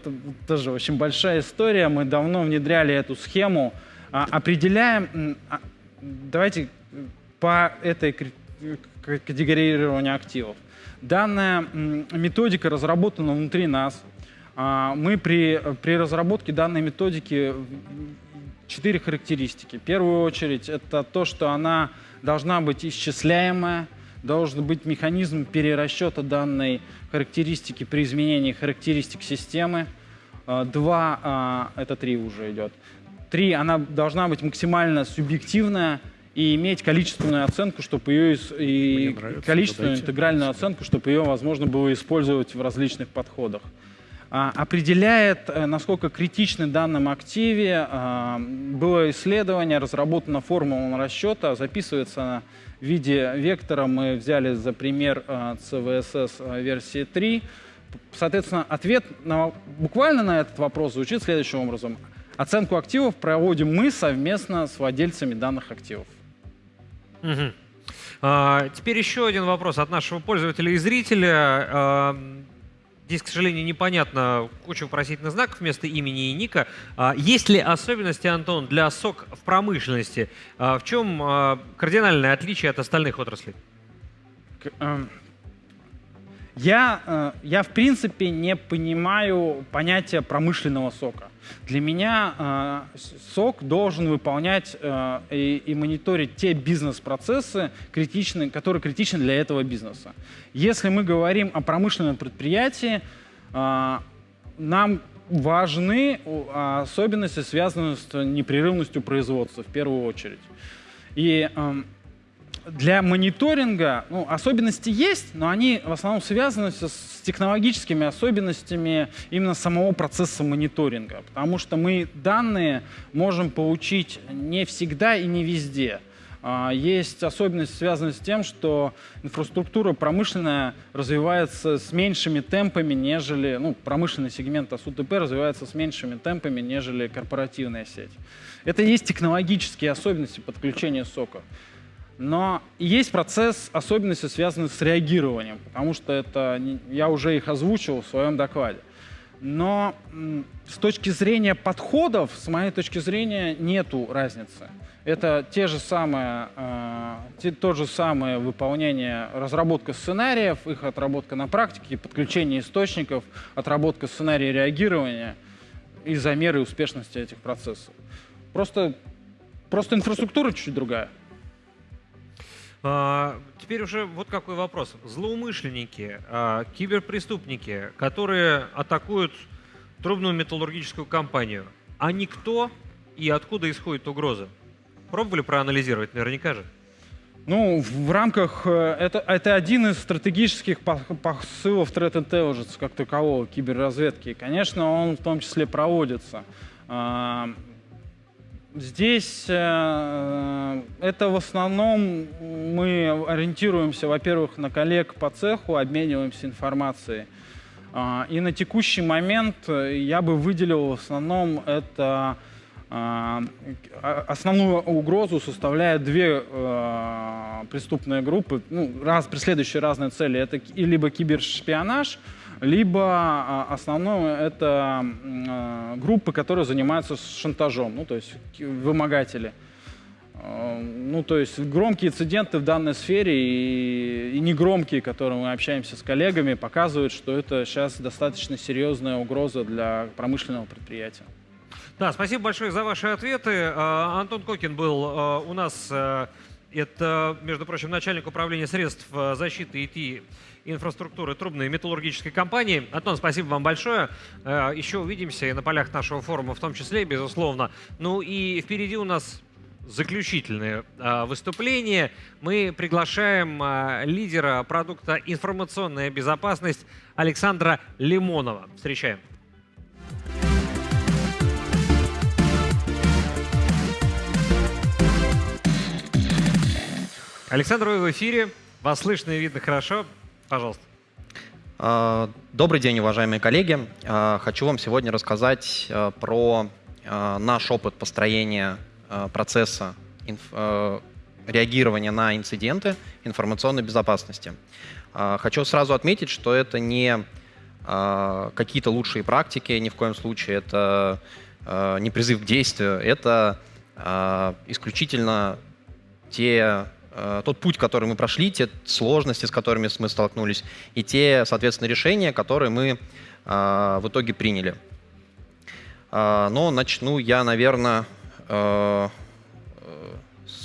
тоже очень большая история. Мы давно внедряли эту схему. А, Определяем, а, давайте э, по этой кри- к- категорированию активов. Данная методика разработана внутри нас. А, Мы при, при разработке данной методики четыре характеристики. В первую очередь это то, что она должна быть исчисляемая, должен быть механизм перерасчета данной характеристики при изменении характеристик системы. А, Два, а, это три уже идет. Три, она должна быть максимально субъективная и иметь количественную оценку, чтобы ее и нравится, количественную задайте. интегральную оценку, чтобы ее возможно было использовать в различных подходах. А, определяет, э, насколько критичны в данном активе. а, Было исследование, разработана формула расчета, записывается в виде вектора. Мы взяли за пример а, CVSS а, версии 3. Соответственно, ответ на, буквально на этот вопрос звучит следующим образом. Оценку активов проводим мы совместно с владельцами данных активов. Мгм. А, теперь еще один вопрос от нашего пользователя и зрителя. А, Здесь, к сожалению, непонятно, куча вопросительных знаков вместо имени и ника. А, Есть ли особенности, Антон, для СОК в промышленности? А, В чем а, кардинальное отличие от остальных отраслей? К- эм, Я, э, я, в принципе, не понимаю понятия промышленного сока. Для меня э, сок должен выполнять э, и, и мониторить те бизнес-процессы, которые критичны для этого бизнеса. Если мы говорим о промышленном предприятии, нам важны особенности, связанные с непрерывностью производства, в первую очередь. И эм, для мониторинга ну, особенности есть, но они в основном связаны с, технологическими особенностями именно самого процесса мониторинга, потому что мы данные можем получить не всегда и не везде. А, есть особенность, связанная с тем, что инфраструктура промышленная развивается с меньшими темпами, нежели, ну, промышленный сегмент АСУТП развивается с меньшими темпами, нежели корпоративная сеть. Это есть технологические особенности подключения сока. Но есть процесс особенности, связанный с реагированием, потому что это я уже их озвучил в своем докладе. Но с точки зрения подходов, с моей точки зрения, нету разницы. Это те же самые, э, те, то же самое выполнение, разработка сценариев, их отработка на практике, подключение источников, отработка сценария реагирования и замеры успешности этих процессов. Просто, просто инфраструктура чуть-чуть другая. А, теперь уже вот какой вопрос. Злоумышленники, а, киберпреступники, которые атакуют трубную металлургическую компанию, они кто и откуда исходит угроза? Пробовали проанализировать, наверняка же. Ну, в рамках... Э, это, это один из стратегических посылов Threat Intelligence как такового, киберразведки. конечно, он в том числе проводится. А, здесь э, это в основном мы ориентируемся, во-первых, на коллег по цеху, обмениваемся информацией. А, и на текущий момент я бы выделил в основном это а, основную угрозу составляют две э, преступные группы, ну, раз, преследующие разные цели. Это либо кибершпионаж, либо а, основное это э, группы, которые занимаются шантажом, ну, то есть вымогатели. Э, ну, то есть громкие инциденты в данной сфере и, и негромкие, которые мы общаемся с коллегами, показывают, что это сейчас достаточно серьезная угроза для промышленного предприятия. Да, спасибо большое за ваши ответы. А, Антон Кокин был а, у нас. А, это, между прочим, начальник управления средств защиты ИТ инфраструктуры трубной металлургической компании. Антон, спасибо вам большое. Еще увидимся и на полях нашего форума в том числе, безусловно. Ну и впереди у нас заключительное выступление. Мы приглашаем лидера продукта «Информационная безопасность» Александра Лимонова. Встречаем. Александр, вы в эфире. Вас слышно и видно хорошо. Пожалуйста. А, добрый день, уважаемые коллеги. А, хочу вам сегодня рассказать а, про наш опыт построения процесса реагирования на инциденты информационной безопасности. Хочу сразу отметить, что это не какие-то лучшие практики, ни в коем случае это не призыв к действию, это исключительно те тот путь, который мы прошли, те сложности, с которыми мы столкнулись, и те, соответственно, решения, которые мы э, в итоге приняли. Э, но начну я, наверное, с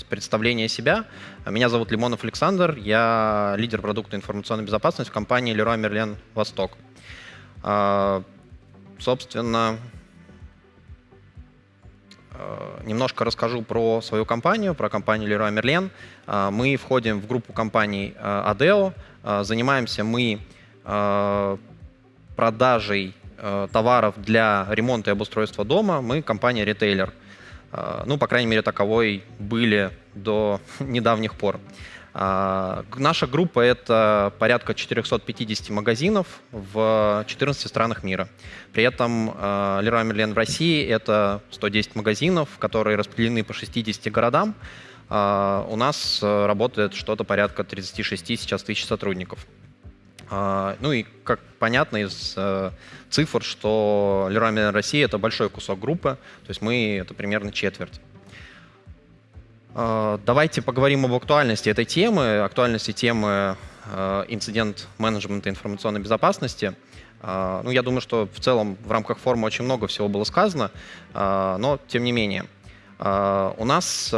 представления себя. Меня зовут Лимонов Александр, я лидер продукта информационной безопасности в компании Leroy Merlin Восток. Собственно, Э, немножко расскажу про свою компанию, про компанию Leroy Merlin. Э, мы входим в группу компаний э, Adeo. Занимаемся мы продажей товаров для ремонта и обустройства дома. Мы компания-ритейлер. Ну, по крайней мере, таковой были до недавних пор. А, наша группа — это порядка 450 магазинов в 14 странах мира. При этом а, Leroy Merlin в России — это 110 магазинов, которые распределены по 60 городам. А, у нас работает что-то порядка 36 сейчас тысяч сотрудников. Ну и, как понятно из э, цифр, что Leroy Merlin Россия — это большой кусок группы, то есть мы — это примерно четверть. Э, давайте поговорим об актуальности этой темы, актуальности темы э, инцидент менеджмента информационной безопасности. Э, ну, я думаю, что в целом в рамках форума очень много всего было сказано, но тем не менее. У нас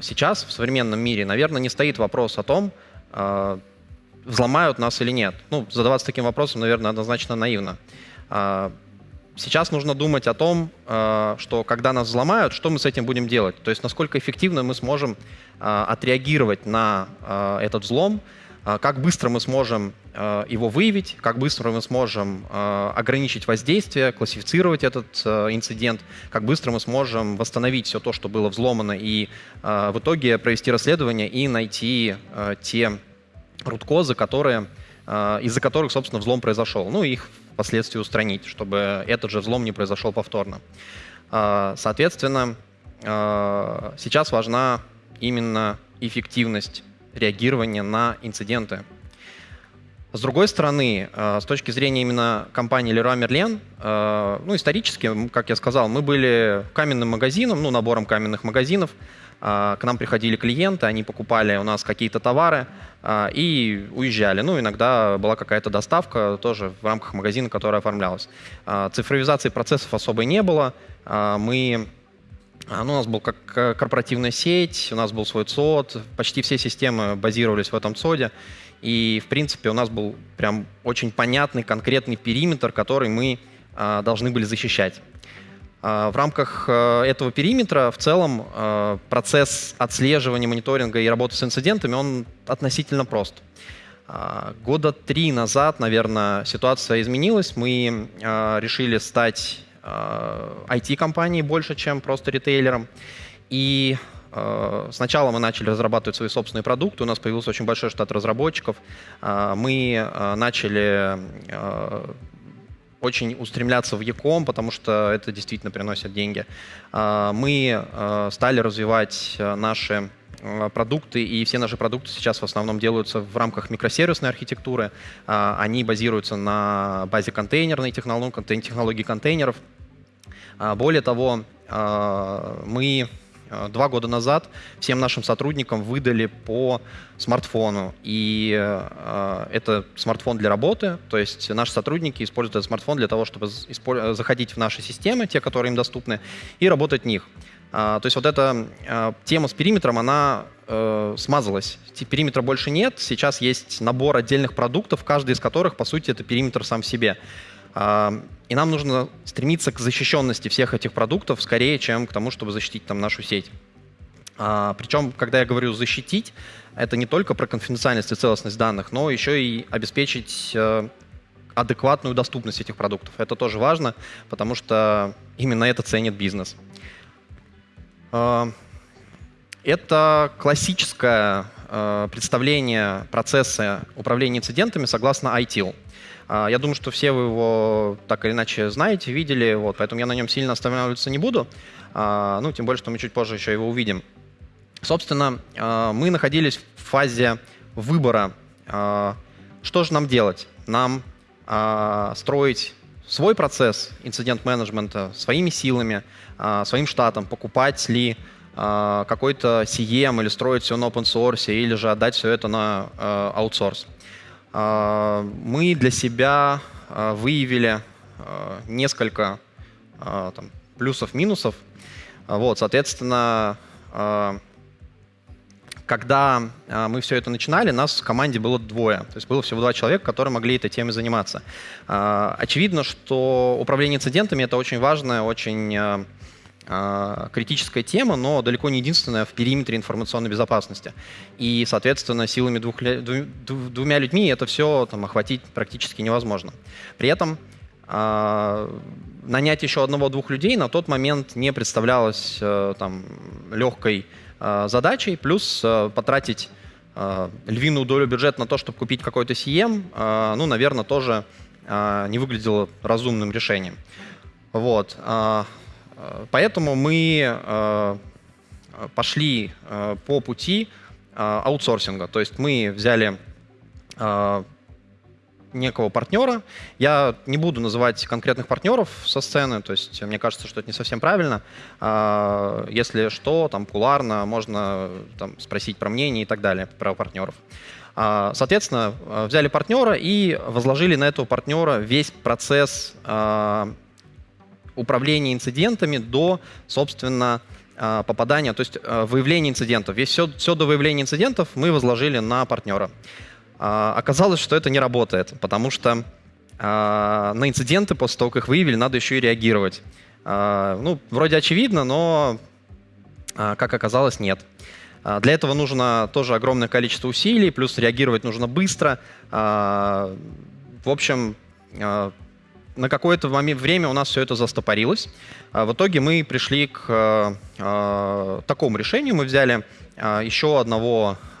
сейчас в современном мире, наверное, не стоит вопрос о том, взломают нас или нет. Ну, задаваться таким вопросом, наверное, однозначно наивно. Сейчас нужно думать о том, э, что когда нас взломают, что мы с этим будем делать. То есть насколько эффективно мы сможем э, отреагировать на э, этот взлом, как быстро мы сможем его выявить, как быстро мы сможем ограничить воздействие, классифицировать этот инцидент, как быстро мы сможем восстановить все то, что было взломано, и в итоге провести расследование и найти те руткозы, которые, из-за которых, собственно, взлом произошел. Ну, их впоследствии устранить, чтобы этот же взлом не произошел повторно. А, соответственно, а, сейчас важна именно эффективность реагирования на инциденты. С другой стороны, а, с точки зрения именно компании Leroy Merlin, ну, исторически, как я сказал, мы были каменным магазином, ну, набором каменных магазинов, к нам приходили клиенты, они покупали у нас какие-то товары а, и уезжали. Ну, иногда была какая-то доставка тоже в рамках магазина, которая оформлялась. А, цифровизации процессов особой не было. А, мы ну, у нас был как корпоративная сеть, у нас был свой ЦОД, почти все системы базировались в этом ЦОДе. И, в принципе, у нас был прям очень понятный, конкретный периметр, который мы должны были защищать. А, в рамках э, этого периметра в целом э, процесс отслеживания, мониторинга и работы с инцидентами, он относительно прост. А, года три назад, наверное, ситуация изменилась. Мы э, решили стать IT-компанией больше, чем просто ритейлером. И Сначала мы начали разрабатывать свои собственные продукты, у нас появился очень большой штат разработчиков. Мы начали очень устремляться в Яком, потому что это действительно приносит деньги. А, мы а, стали развивать а, наши продукты, и все наши продукты сейчас в основном делаются в рамках микросервисной архитектуры. Они базируются на базе контейнерной технологии, технологии контейнеров. Более того, мы Э, два года назад всем нашим сотрудникам выдали по смартфону. И э, это смартфон для работы, то есть наши сотрудники используют этот смартфон для того, чтобы заходить в наши системы, те, которые им доступны, и работать в них. А, то есть вот эта э, тема с периметром, она э, смазалась. Периметра больше нет, сейчас есть набор отдельных продуктов, каждый из которых, по сути, это периметр сам в себе. И нам нужно стремиться к защищенности всех этих продуктов скорее, чем к тому, чтобы защитить там нашу сеть. А, причем, когда я говорю «защитить», это не только про конфиденциальность и целостность данных, но еще и обеспечить э, адекватную доступность этих продуктов. Это тоже важно, потому что именно это ценит бизнес. Э, это классическое э, представление процесса управления инцидентами согласно ITIL. А, я думаю, что все вы его так или иначе знаете, видели, вот, поэтому я на нем сильно останавливаться не буду. А, ну, тем более, что мы чуть позже еще его увидим. Собственно, а, мы находились в фазе выбора. Что же нам делать? Нам строить свой процесс инцидент-менеджмента своими силами, своим штатом, покупать ли какой-то CM или строить все на open source, или же отдать все это на аутсорс. А, мы для себя а, выявили а, несколько плюсов-минусов. Вот, соответственно, когда мы все это начинали, нас в команде было двое. То есть было всего два человека, которые могли этой темой заниматься. Очевидно, что управление инцидентами — это очень важная, очень критическая тема, но далеко не единственная в периметре информационной безопасности. И, соответственно, силами двух, двумя людьми это все там, охватить практически невозможно. При этом э, нанять еще одного-двух людей на тот момент не представлялось э, там, легкой э, задачей, плюс э, потратить львиную долю бюджета на то, чтобы купить какой-то CM, э, ну, наверное, тоже не выглядело разумным решением. Вот. Поэтому мы э, пошли э, по пути э, аутсорсинга. То есть мы взяли некого партнера. Я не буду называть конкретных партнеров со сцены, то есть мне кажется, что это не совсем правильно. Если что, там куларно можно там, спросить про мнение и так далее, про партнеров. Соответственно, взяли партнера и возложили на этого партнера весь процесс управления инцидентами до, собственно, а, попадания, то есть а, выявления инцидентов. Весь все, все до выявления инцидентов мы возложили на партнера. А, оказалось, что это не работает, потому что на инциденты после того, как их выявили, надо еще и реагировать. Ну, вроде очевидно, но, как оказалось, нет. Для этого нужно тоже огромное количество усилий, плюс реагировать нужно быстро. В общем, на какое-то время у нас все это застопорилось. В итоге мы пришли к такому решению. Мы взяли еще одного,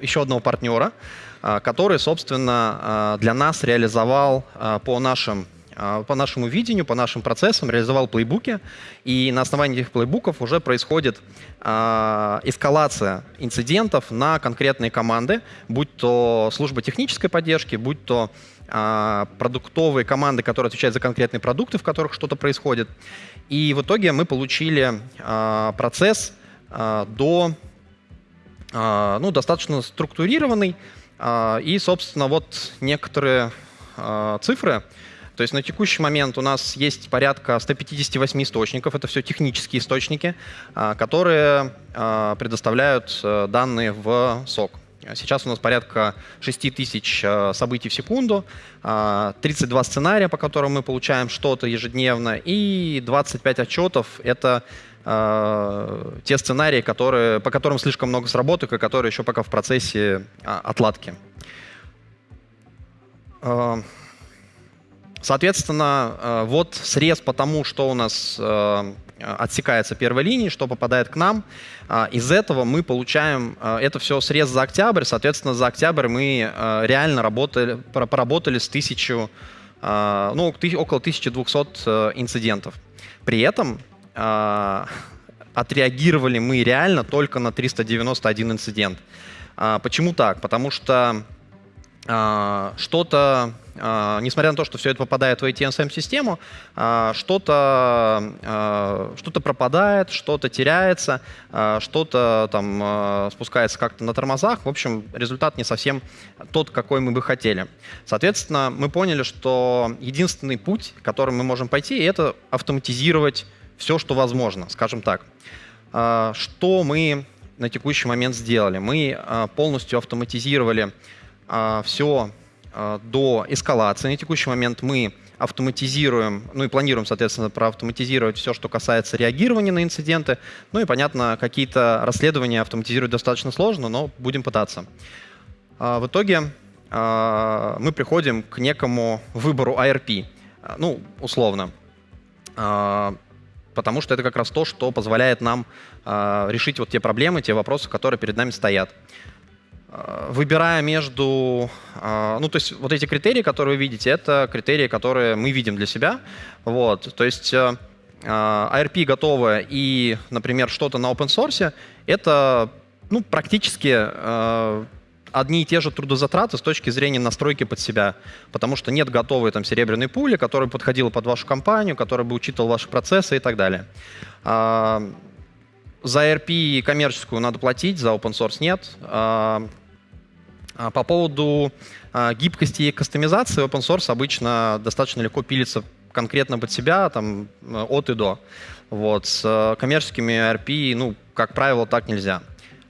еще одного партнера, который, собственно, для нас реализовал по нашим по нашему видению, по нашим процессам, реализовал плейбуки, и на основании этих плейбуков уже происходит э, эскалация инцидентов на конкретные команды, будь то служба технической поддержки, будь то э, продуктовые команды, которые отвечают за конкретные продукты, в которых что-то происходит. И в итоге мы получили процесс до, ну, достаточно структурированный, и, собственно, вот некоторые цифры, то есть на текущий момент у нас есть порядка 158 источников, это все технические источники, а, которые а, предоставляют э, данные в СОК. Сейчас у нас порядка 6 тысяч э, событий в секунду, 32 а, сценария, по которым мы получаем что-то ежедневно, и 25 отчетов — это те сценарии, которые, по которым слишком много сработок, и которые еще пока в процессе отладки. Соответственно, э, вот срез по тому, что у нас э, отсекается первой линии, что попадает к нам. А, из этого мы получаем, э, это все срез за октябрь, соответственно, за октябрь мы реально работали, поработали с тысячу, ну, около 1200 инцидентов. При этом отреагировали мы реально только на 391 инцидент. А, почему так? Потому что что-то несмотря на то, что все это попадает в ATSM-систему, а, что-то а, что пропадает, что-то теряется, что-то там спускается как-то на тормозах. В общем, результат не совсем тот, какой мы бы хотели. Соответственно, мы поняли, что единственный путь, которым мы можем пойти, это автоматизировать все, что возможно, скажем так. Что мы на текущий момент сделали? Мы полностью автоматизировали все до эскалации. На текущий момент мы автоматизируем, ну и планируем, соответственно, проавтоматизировать все, что касается реагирования на инциденты. Ну и, понятно, какие-то расследования автоматизировать достаточно сложно, но будем пытаться. А, в итоге а, мы приходим к некому выбору ARP, а, ну, условно. Потому что это как раз то, что позволяет нам решить вот те проблемы, те вопросы, которые перед нами стоят. Э, выбирая между... Э, ну, то есть вот эти критерии, которые вы видите, это критерии, которые мы видим для себя. Вот, то есть ARP э, готовое и, например, что-то на open source, это ну, практически одни и те же трудозатраты с точки зрения настройки под себя, потому что нет готовой там серебряной пули, которая подходила под вашу компанию, которая бы учитывала ваши процессы и так далее. За ARP коммерческую надо платить, за open source нет. А по поводу а, гибкости и кастомизации open source обычно достаточно легко пилится конкретно под себя, там, от и до. Вот. С э, коммерческими RP, ну, как правило, так нельзя.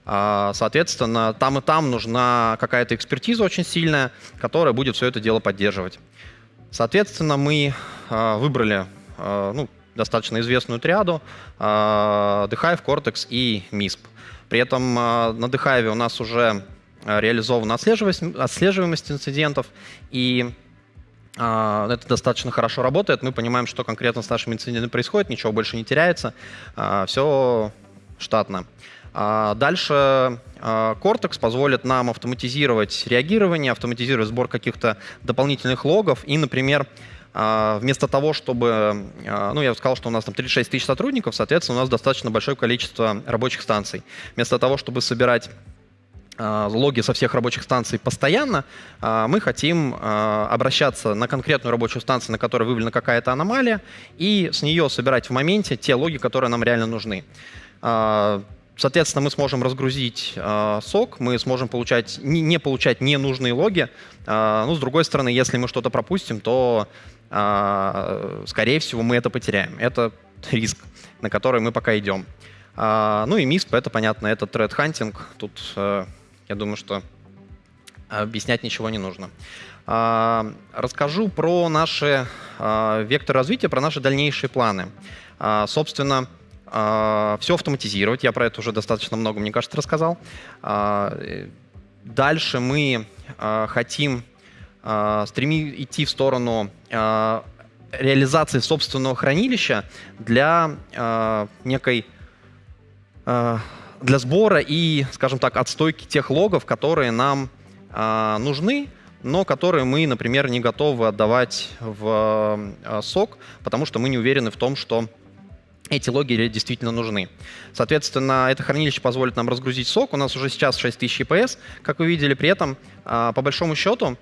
А, соответственно, там и там нужна какая-то экспертиза очень сильная, которая будет все это дело поддерживать. Соответственно, мы выбрали ну, достаточно известную триаду The Hive, Cortex и MISP. При этом на The Hive у нас уже Э, реализована отслеживаемость, отслеживаемость инцидентов, и Uh, это достаточно хорошо работает. Мы понимаем, что конкретно с нашими инцидентами происходит, ничего больше не теряется, uh, все штатно. Uh, дальше Cortex позволит нам автоматизировать реагирование, автоматизировать сбор каких-то дополнительных логов и, например, вместо того, чтобы, ну, я сказал, что у нас там 36 тысяч сотрудников, соответственно, у нас достаточно большое количество рабочих станций. Вместо того, чтобы собирать а, логи со всех рабочих станций постоянно, а, мы хотим а, обращаться на конкретную рабочую станцию, на которой выявлена какая-то аномалия, и с нее собирать в моменте те логи, которые нам реально нужны. Соответственно, мы сможем разгрузить сок, мы сможем получать, не, не получать ненужные логи. Э, ну, с другой стороны, если мы что-то пропустим, то, скорее всего, мы это потеряем. Это риск, на который мы пока идем. Ну и MISP, это понятно, это threat hunting. Тут э, я думаю, что объяснять ничего не нужно. А, расскажу про наши а, векторы развития, про наши дальнейшие планы. А, собственно, все автоматизировать. Я про это уже достаточно много, мне кажется, рассказал. Дальше мы хотим стремить идти в сторону реализации собственного хранилища для некой для сбора и, скажем так, отстойки тех логов, которые нам нужны но которые мы, например, не готовы отдавать в э, сок, потому что мы не уверены в том, что эти логи действительно нужны. Соответственно, это хранилище позволит нам разгрузить сок. У нас уже сейчас 6000 EPS. Как вы видели, при этом, э, по большому счету, э,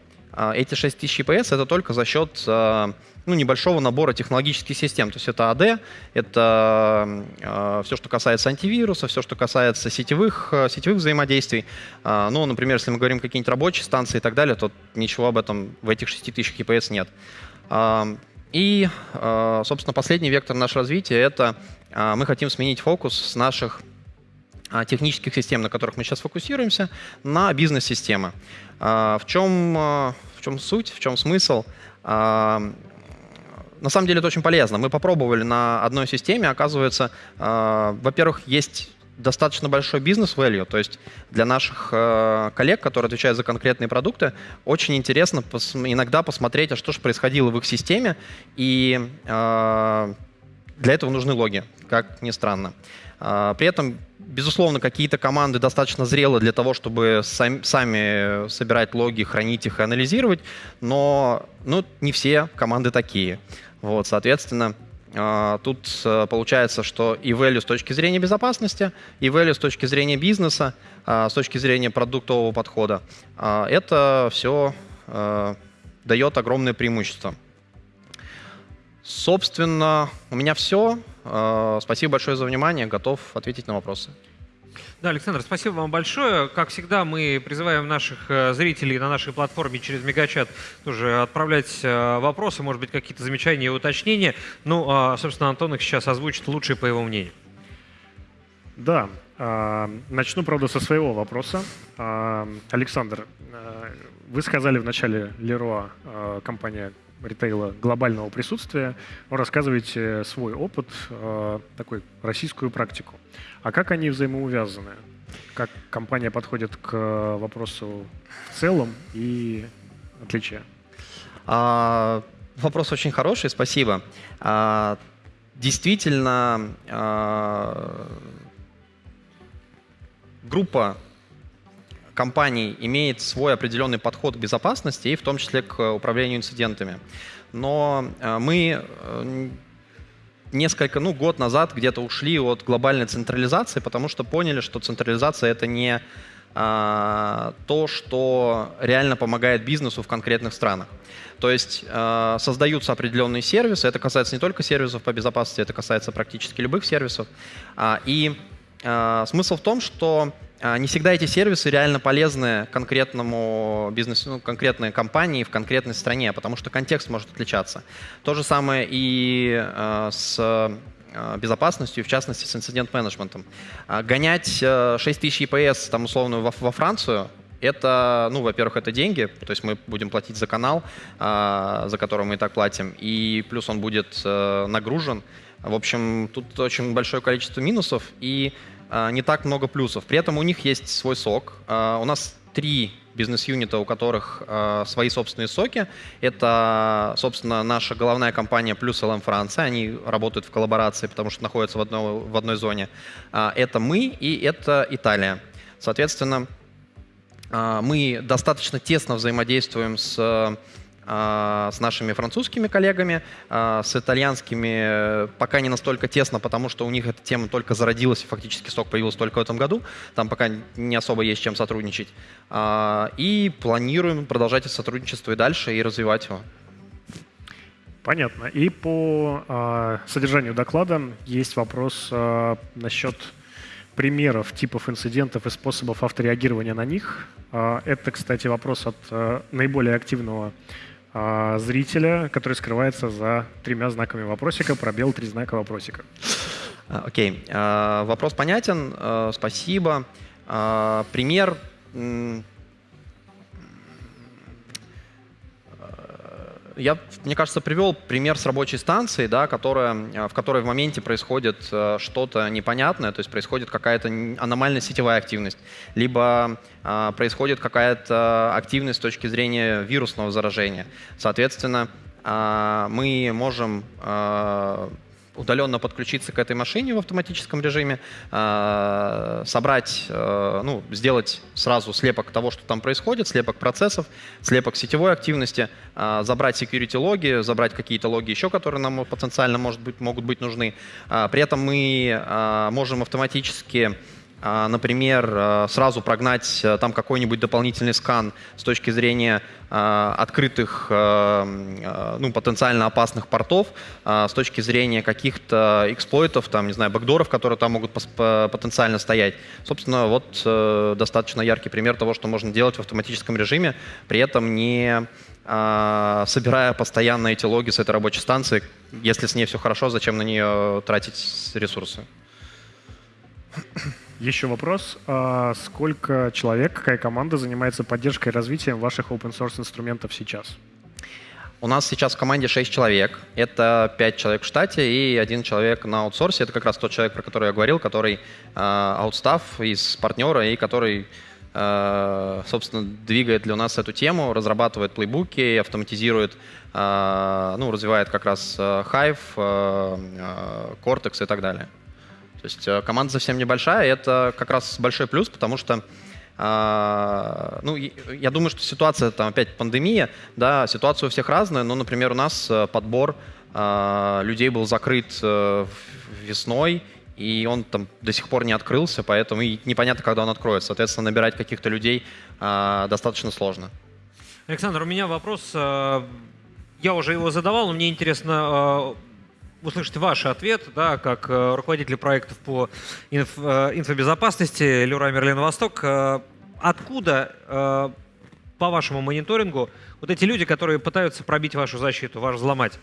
эти 6000 EPS — это только за счет ну, небольшого набора технологических систем. То есть это AD, это э, все, что касается антивируса, все, что касается сетевых, сетевых взаимодействий. Ну, например, если мы говорим какие-нибудь рабочие станции и так далее, то ничего об этом в этих 6000 EPS нет. И, собственно, последний вектор нашего развития — это мы хотим сменить фокус с наших технических систем, на которых мы сейчас фокусируемся, на бизнес-системы. В чем, в чем суть, в чем смысл? на самом деле это очень полезно. Мы попробовали на одной системе, оказывается, во-первых, есть достаточно большой бизнес-value, то есть для наших э, коллег, которые отвечают за конкретные продукты, очень интересно пос иногда посмотреть, а что же происходило в их системе, и э, для этого нужны логи, как ни странно. При этом, безусловно, какие-то команды достаточно зрелы для того, чтобы сами, сами собирать логи, хранить их и анализировать, но ну, не все команды такие. Вот, соответственно, а, тут э, получается, что и value с точки зрения безопасности, и value с точки зрения бизнеса, а, с точки зрения продуктового подхода, а, это все э, дает огромное преимущество. Собственно, у меня все. Спасибо большое за внимание. Готов ответить на вопросы. Да, Александр, спасибо вам большое. Как всегда, мы призываем наших э, зрителей на нашей платформе через Мегачат тоже отправлять э, вопросы, может быть, какие-то замечания и уточнения. Ну, а, собственно, Антон их сейчас озвучит лучше по его мнению. Да, а, начну, правда, со своего вопроса. А, Александр, вы сказали в начале Леруа, компания ритейла глобального присутствия, вы рассказываете свой опыт, такой российскую практику. А как они взаимоувязаны? Как компания подходит к вопросу в целом и отличия? А, вопрос очень хороший, спасибо. А, действительно, а, группа компаний имеет свой определенный подход к безопасности и в том числе к управлению инцидентами. Но а, мы э, несколько, ну, год назад где-то ушли от глобальной централизации, потому что поняли, что централизация — это не а, то, что реально помогает бизнесу в конкретных странах. То есть а, создаются определенные сервисы, это касается не только сервисов по безопасности, это касается практически любых сервисов. А, и смысл в том, что не всегда эти сервисы реально полезны конкретному бизнесу, ну, конкретной компании в конкретной стране, потому что контекст может отличаться. То же самое и э, с э, безопасностью, в частности, с инцидент-менеджментом. А, гонять 6000 EPS, там, условно, во, Францию, это, ну, во-первых, это деньги, то есть мы будем платить за канал, за который мы и так платим, и плюс он будет нагружен. В общем, тут очень большое количество минусов, и а, не так много плюсов. При этом у них есть свой сок. А, у нас три бизнес-юнита, у которых э, свои собственные соки. Это, собственно, наша головная компания плюс ЛМ Франция. Они работают в коллаборации, потому что находятся в одной, в одной зоне. Это мы и это Италия. Соответственно, мы достаточно тесно взаимодействуем с а, с нашими французскими коллегами, а, с итальянскими пока не настолько тесно, потому что у них эта тема только зародилась, и фактически сок появился только в этом году. Там пока не особо есть чем сотрудничать. А, и планируем продолжать это сотрудничество и дальше, и развивать его. Понятно. И по э, содержанию доклада есть вопрос э, насчет примеров, типов инцидентов и способов автореагирования на них. Э, это, кстати, вопрос от э, наиболее активного а, зрителя, который скрывается за тремя знаками вопросика, пробел три знака вопросика. А, окей, okay. uh, вопрос понятен, спасибо. Пример я, мне кажется, привел пример с рабочей станцией, да, которая, э, в которой в моменте происходит э, что-то непонятное, то есть происходит какая-то аномальная сетевая активность, либо э, происходит какая-то активность с точки зрения вирусного заражения. Соответственно, э, мы можем э, удаленно подключиться к этой машине в автоматическом режиме, э, собрать, э, ну, сделать сразу слепок того, что там происходит, слепок процессов, слепок сетевой активности, э, забрать security логи, забрать какие-то логи еще, которые нам потенциально может быть, могут быть нужны. При этом мы можем автоматически а, например, а, сразу прогнать э, там какой-нибудь дополнительный скан с точки зрения а, открытых, ну, потенциально опасных портов, с точки зрения каких-то эксплойтов, там, не знаю, бэкдоров, которые там могут потенциально стоять. Собственно, вот э, достаточно яркий пример того, что можно делать в автоматическом режиме, при этом не собирая постоянно эти логи с этой рабочей станции. Если с ней все хорошо, зачем на нее тратить ресурсы? Еще вопрос. А сколько человек, какая команда занимается поддержкой и развитием ваших open source инструментов сейчас? У нас сейчас в команде 6 человек. Это 5 человек в штате и один человек на аутсорсе. Это как раз тот человек, про который я говорил, который э, аутстав из партнера и который, э, собственно, двигает для нас эту тему, разрабатывает плейбуки, автоматизирует, ну, развивает как раз Hive, Cortex и так далее. То есть э, команда совсем небольшая, и это как раз большой плюс, потому что а, ну, я думаю, что ситуация, там опять пандемия, да, ситуация у всех разная, но, например, у нас э, подбор а, людей был закрыт э, весной, и он там до сих пор не открылся, поэтому и непонятно, когда он откроется. Соответственно, набирать каких-то людей а, достаточно сложно. Александр, у меня вопрос. Я уже его задавал, но мне интересно услышать ваш ответ, да, как э, руководитель проектов по инф, э, инфобезопасности Леруа Мерлин Восток. Э, откуда, по вашему мониторингу, вот эти люди, которые пытаются пробить вашу защиту, ваш взломать?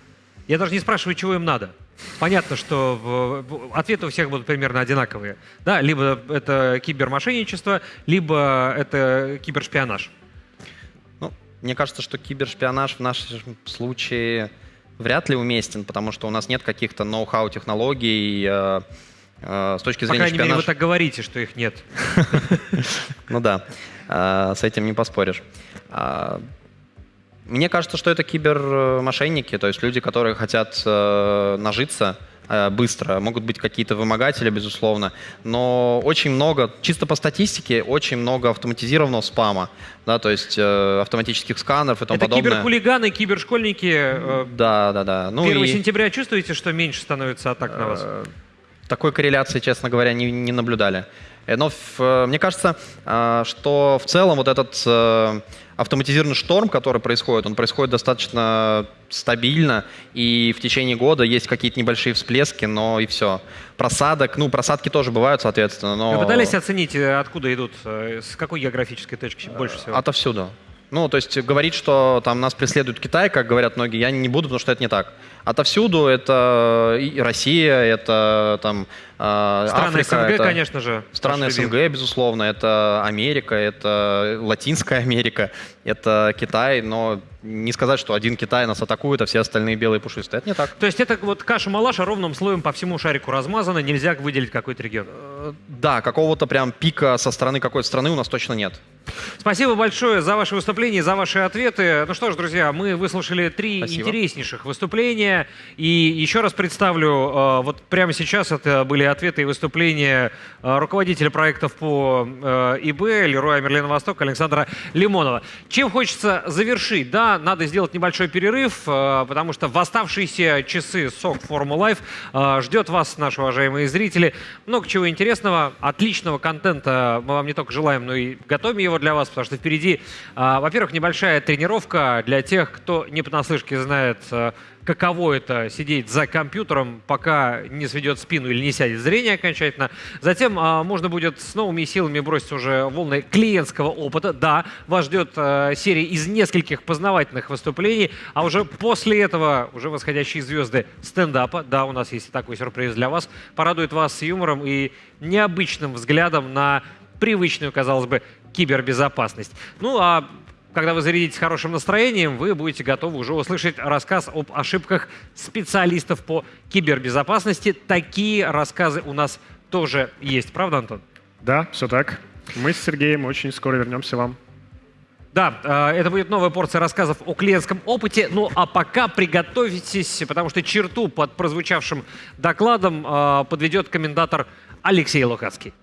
Я даже не спрашиваю, чего им надо. Понятно, что ответы у всех будут примерно одинаковые. Да, либо это кибермошенничество, либо это кибершпионаж. Ну, мне кажется, что кибершпионаж в нашем случае вряд ли уместен, потому что у нас нет каких-то ноу-хау технологий э, э, с точки зрения По крайней шпионажа. мере, вы так говорите, что их нет. Ну да, э, с этим не поспоришь. Мне кажется, что это кибермошенники, то есть люди, которые хотят нажиться Э, быстро. Могут быть какие-то вымогатели, безусловно. Но очень много, чисто по статистике, очень много автоматизированного спама. Да, то есть э, автоматических сканеров и тому Это подобное. киберхулиганы, кибершкольники. Э, да, да, да. Ну 1 и... сентября чувствуете, что меньше становится атак на вас? Э, такой корреляции, честно говоря, не, не наблюдали. Э, но мне кажется, что в целом вот этот автоматизированный шторм, который происходит, он происходит достаточно стабильно, и в течение года есть какие-то небольшие всплески, но и все. Просадок, ну, просадки тоже бывают, соответственно, но... Вы пытались оценить, э, откуда идут, э, с какой географической точки больше всего? Отовсюду. Ну, то есть говорить, что там нас преследует Китай, как говорят многие, я не буду, потому что это не так. Отовсюду это и Россия, это там э, Страны Африка, СНГ, это конечно же. Страны СНГ, безусловно, это Америка, это Латинская Америка, это Китай, но не сказать, что один Китай нас атакует, а все остальные белые пушистые. Это не так. То есть это вот каша-малаша ровным слоем по всему шарику размазана, нельзя выделить какой-то регион? Э, да, какого-то прям пика со стороны какой-то страны у нас точно нет. Спасибо большое за ваше выступление, за ваши ответы. Ну что ж, друзья, мы выслушали три Спасибо. интереснейших выступления. И еще раз представлю, э, вот прямо сейчас это были ответы и выступления э, руководителя проектов по ИБ, Леруя Мерлина Восток, Александра Лимонова. Чем хочется завершить? Да, надо сделать небольшой перерыв, э, потому что в оставшиеся часы сок Форму Life ждет вас, наши уважаемые зрители, много чего интересного, отличного контента мы вам не только желаем, но и готовим его для вас, потому что впереди, э, во-первых, небольшая тренировка для тех, кто не понаслышке знает э, каково это сидеть за компьютером, пока не сведет спину или не сядет зрение окончательно. Затем а, можно будет с новыми силами бросить уже волны клиентского опыта. Да, вас ждет а, серия из нескольких познавательных выступлений, а уже после этого уже восходящие звезды стендапа. Да, у нас есть такой сюрприз для вас. Порадует вас с юмором и необычным взглядом на привычную, казалось бы, кибербезопасность. Ну а когда вы зарядитесь хорошим настроением, вы будете готовы уже услышать рассказ об ошибках специалистов по кибербезопасности. Такие рассказы у нас тоже есть. Правда, Антон? Да, все так. Мы с Сергеем очень скоро вернемся вам. Да, э, это будет новая порция рассказов о клиентском опыте. Ну а пока приготовьтесь, потому что черту под прозвучавшим докладом э, подведет комментатор Алексей Лукацкий.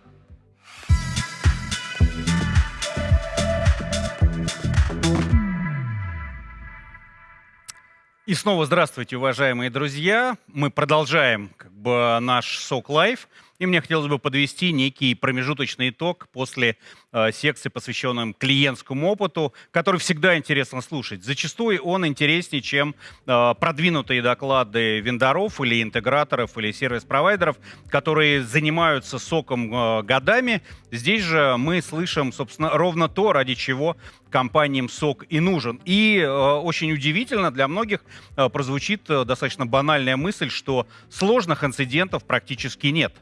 И снова здравствуйте, уважаемые друзья. Мы продолжаем как бы, наш SOC Live. И мне хотелось бы подвести некий промежуточный итог после э, секции, посвященной клиентскому опыту, который всегда интересно слушать. Зачастую он интереснее, чем э, продвинутые доклады вендоров или интеграторов или сервис-провайдеров, которые занимаются SOC ом э, годами. Здесь же мы слышим, собственно, ровно то, ради чего компаниям сок и нужен. И э, очень удивительно для многих э, прозвучит э, достаточно банальная мысль, что сложных инцидентов практически нет.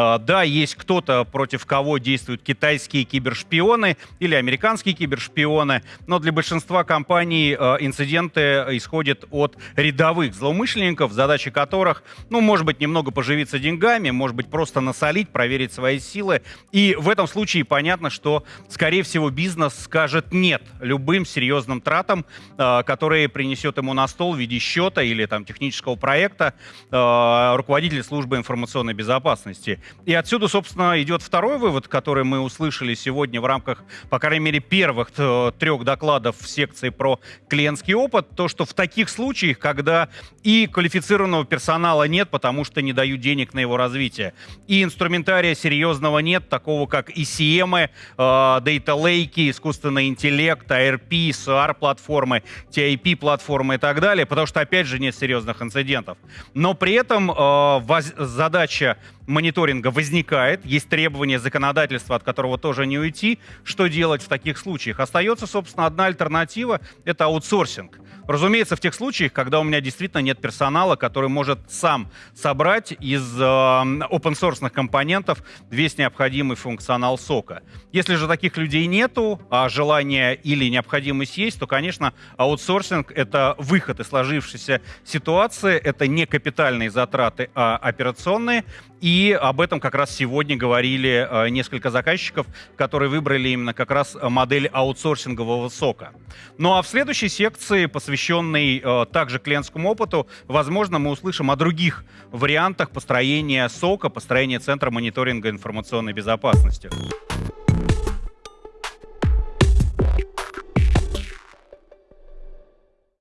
А, да, есть кто-то, против кого действуют китайские кибершпионы или американские кибершпионы, но для большинства компаний а, инциденты исходят от рядовых злоумышленников, задача которых, ну, может быть, немного поживиться деньгами, может быть, просто насолить, проверить свои силы. И в этом случае понятно, что, скорее всего, бизнес скажет нет любым серьезным тратам, а, которые принесет ему на стол в виде счета или там технического проекта руководитель службы информационной безопасности. И отсюда, собственно, идет второй вывод, который мы услышали сегодня в рамках, по крайней мере, первых трех докладов в секции про клиентский опыт, то, что в таких случаях, когда и квалифицированного персонала нет, потому что не дают денег на его развитие, и инструментария серьезного нет, такого как ECM, э, Data Lake, искусственный интеллект, ARP, SR-платформы, TIP-платформы и так далее, потому что, опять же, нет серьезных инцидентов. Но при этом э, задача мониторинга возникает, есть требования законодательства, от которого тоже не уйти. Что делать в таких случаях? Остается, собственно, одна альтернатива — это аутсорсинг. Разумеется, в тех случаях, когда у меня действительно нет персонала, который может сам собрать из э, open-source компонентов весь необходимый функционал сока. Если же таких людей нету, а желание или необходимость есть, то, конечно, аутсорсинг — это выход из сложившейся ситуации, это не капитальные затраты, а операционные. И об этом как раз сегодня говорили э, несколько заказчиков, которые выбрали именно как раз модель аутсорсингового сока. Ну а в следующей секции, посвященной э, также клиентскому опыту, возможно, мы услышим о других вариантах построения сока, построения центра мониторинга информационной безопасности.